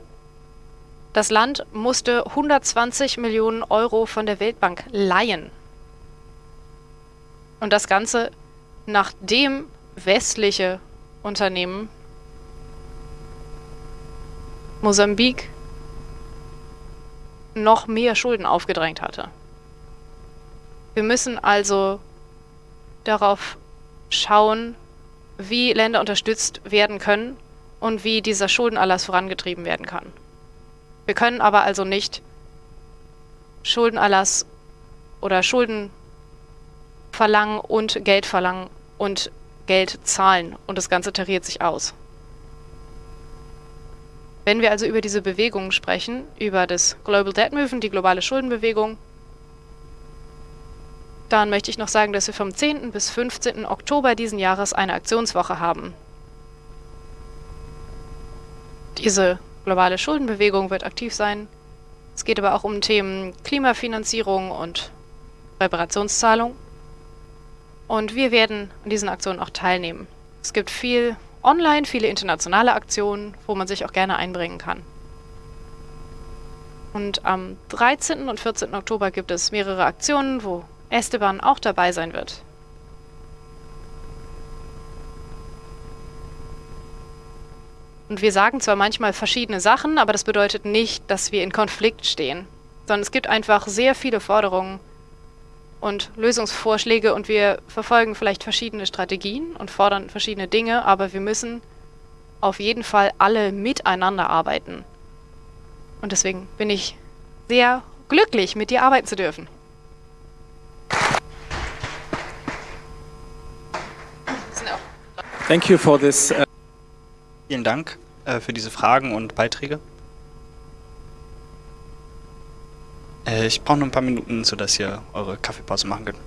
A: Das Land musste 120 Millionen Euro von der Weltbank leihen. Und das Ganze, nachdem westliche Unternehmen Mosambik noch mehr Schulden aufgedrängt hatte. Wir müssen also darauf schauen, wie Länder unterstützt werden können und wie dieser Schuldenerlass vorangetrieben werden kann. Wir können aber also nicht Schuldenerlass oder Schulden verlangen und Geld verlangen und Geld zahlen und das Ganze tariert sich aus. Wenn wir also über diese Bewegungen sprechen, über das Global Debt Movement, die globale Schuldenbewegung, dann möchte ich noch sagen, dass wir vom 10. bis 15. Oktober diesen Jahres eine Aktionswoche haben. Diese globale Schuldenbewegung wird aktiv sein. Es geht aber auch um Themen Klimafinanzierung und Reparationszahlung. Und wir werden an diesen Aktionen auch teilnehmen. Es gibt viel online, viele internationale Aktionen, wo man sich auch gerne einbringen kann. Und am 13. und 14. Oktober gibt es mehrere Aktionen, wo Esteban auch dabei sein wird. Und wir sagen zwar manchmal verschiedene Sachen, aber das bedeutet nicht, dass wir in Konflikt stehen, sondern es gibt einfach sehr viele Forderungen und Lösungsvorschläge und wir verfolgen vielleicht verschiedene Strategien und fordern verschiedene Dinge, aber wir müssen auf jeden Fall alle miteinander arbeiten. Und deswegen bin ich sehr glücklich, mit dir arbeiten zu dürfen.
F: Thank you for this. Uh Vielen Dank äh, für diese Fragen und Beiträge. Äh, ich brauche noch ein paar Minuten, sodass ihr eure Kaffeepause machen könnt.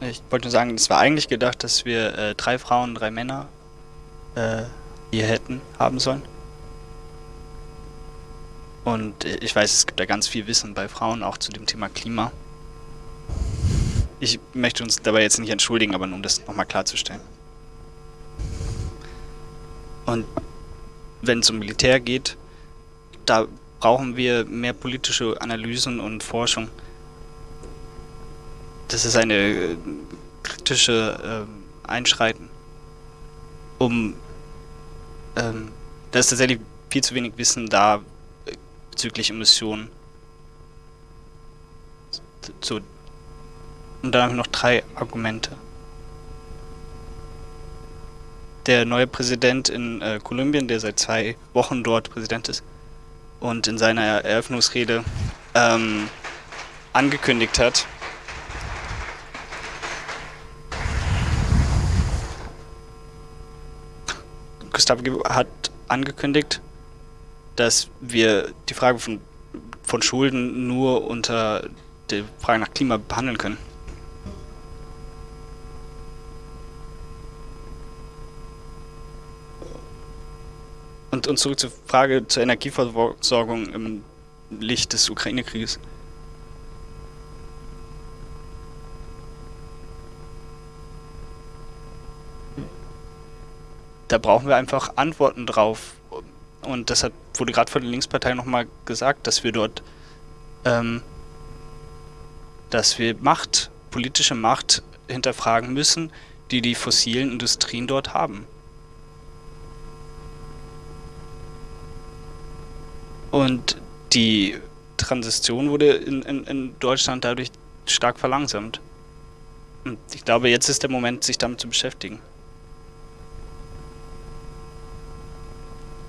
F: Ich wollte nur sagen, es war eigentlich gedacht, dass wir äh, drei Frauen, drei Männer äh, hier hätten haben sollen. Und äh, ich weiß, es gibt da ganz viel Wissen bei Frauen, auch zu dem Thema Klima. Ich möchte uns dabei jetzt nicht entschuldigen, aber nur um das nochmal klarzustellen. Und wenn es um Militär geht, da brauchen wir mehr politische Analysen und Forschung. Das ist eine äh, kritische äh, Einschreiten, um ähm, da ist tatsächlich viel zu wenig Wissen da äh, bezüglich Emissionen. So. Und dann habe ich noch drei Argumente der neue Präsident in äh, Kolumbien, der seit zwei Wochen dort Präsident ist und in seiner Eröffnungsrede ähm, angekündigt hat, Gustavo hat angekündigt, dass wir die Frage von, von Schulden nur unter der Frage nach Klima behandeln können. Und, und zurück zur Frage zur Energieversorgung im Licht des Ukraine-Krieges. Da brauchen wir einfach Antworten drauf. Und das wurde gerade von der Linkspartei nochmal gesagt, dass wir dort, ähm, dass wir Macht, politische Macht hinterfragen müssen, die die fossilen Industrien dort haben. Und die Transition wurde in, in, in Deutschland dadurch stark verlangsamt. Und ich glaube, jetzt ist der Moment, sich damit zu beschäftigen.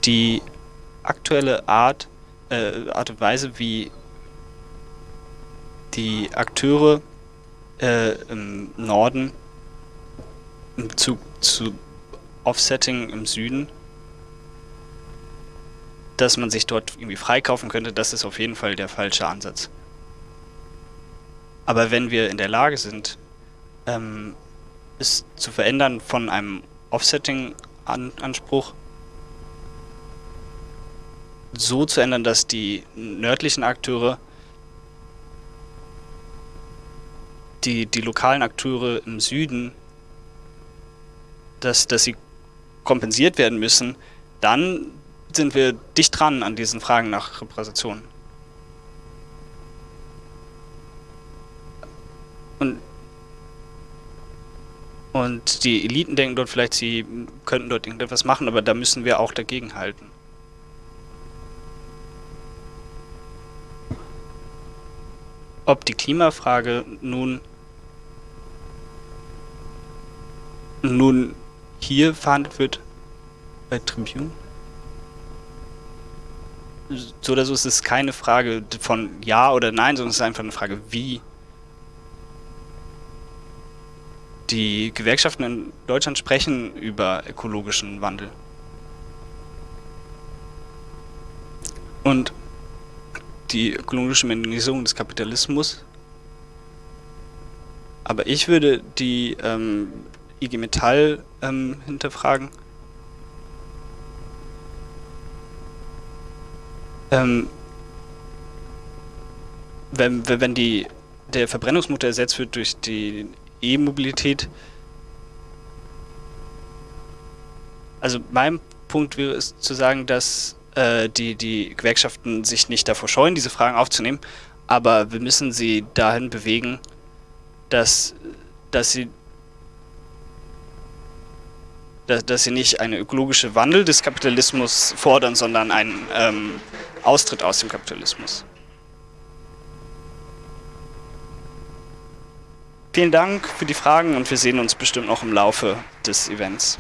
F: Die aktuelle Art, äh, Art und Weise, wie die Akteure äh, im Norden im Bezug zu Offsetting im Süden dass man sich dort irgendwie freikaufen könnte, das ist auf jeden Fall der falsche Ansatz. Aber wenn wir in der Lage sind, ähm, es zu verändern von einem Offsetting-Anspruch so zu ändern, dass die nördlichen Akteure die, die lokalen Akteure im Süden, dass, dass sie kompensiert werden müssen, dann sind wir dicht dran an diesen Fragen nach Repräsentation. Und, und die Eliten denken dort vielleicht, sie könnten dort irgendetwas machen, aber da müssen wir auch dagegen halten. Ob die Klimafrage nun nun hier verhandelt wird bei Tribune? So oder so ist es keine Frage von Ja oder Nein, sondern es ist einfach eine Frage, wie. die Gewerkschaften in Deutschland sprechen über ökologischen Wandel. Und die ökologische Modernisierung des Kapitalismus. Aber ich würde die ähm, IG Metall ähm, hinterfragen. Ähm, wenn, wenn die, der Verbrennungsmotor ersetzt wird durch die E-Mobilität, also mein Punkt wäre es zu sagen, dass äh, die, die Gewerkschaften sich nicht davor scheuen, diese Fragen aufzunehmen, aber wir müssen sie dahin bewegen, dass, dass sie dass, dass sie nicht einen ökologischen Wandel des Kapitalismus fordern, sondern einen ähm, Austritt aus dem Kapitalismus. Vielen Dank für die Fragen und wir sehen uns bestimmt noch im Laufe des Events.